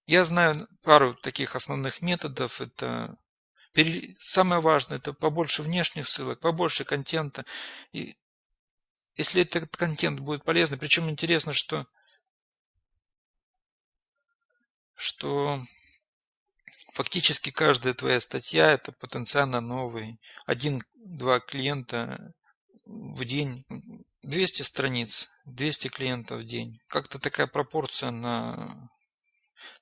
я знаю пару таких основных методов. Это самое важное, это побольше внешних ссылок, побольше контента. И если этот контент будет полезный, причем интересно, что, что фактически каждая твоя статья это потенциально новый. Один-два клиента в день, 200 страниц, 200 клиентов в день. Как-то такая пропорция на...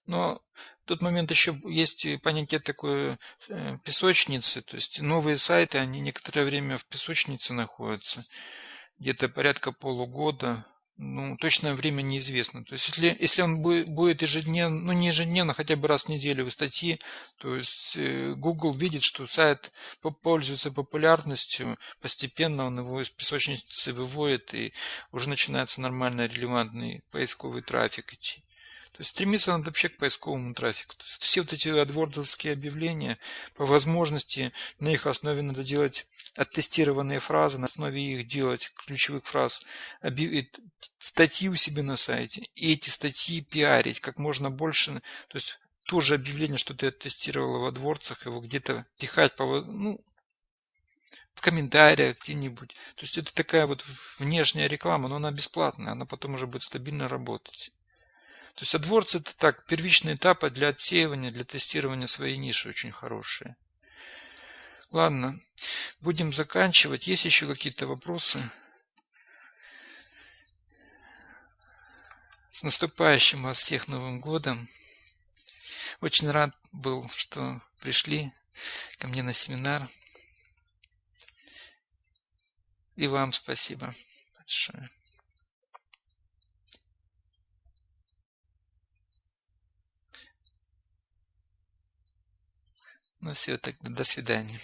Но тот момент еще есть понятие такое э, песочницы, то есть новые сайты, они некоторое время в песочнице находятся где-то порядка полугода. Ну, точное время неизвестно. То есть, если, если он будет ежедневно, ну, не ежедневно, хотя бы раз в неделю в статьи, то есть э, Google видит, что сайт пользуется популярностью, постепенно он его из песочницы выводит, и уже начинается нормальный релевантный поисковый трафик идти. То есть стремиться надо вообще к поисковому трафику. То есть все вот эти адвордовские объявления, по возможности на их основе надо делать оттестированные фразы, на основе их делать ключевых фраз, статьи у себя на сайте, и эти статьи пиарить как можно больше, то есть то же объявление, что ты оттестировала в адворцах, его где-то пихать по, ну, в комментариях где-нибудь. То есть это такая вот внешняя реклама, но она бесплатная, она потом уже будет стабильно работать. То есть AdWords это так, первичные этапы для отсеивания, для тестирования своей ниши очень хорошие. Ладно, будем заканчивать. Есть еще какие-то вопросы? С наступающим вас всех Новым Годом! Очень рад был, что пришли ко мне на семинар. И вам спасибо большое. Ну все, тогда до свидания.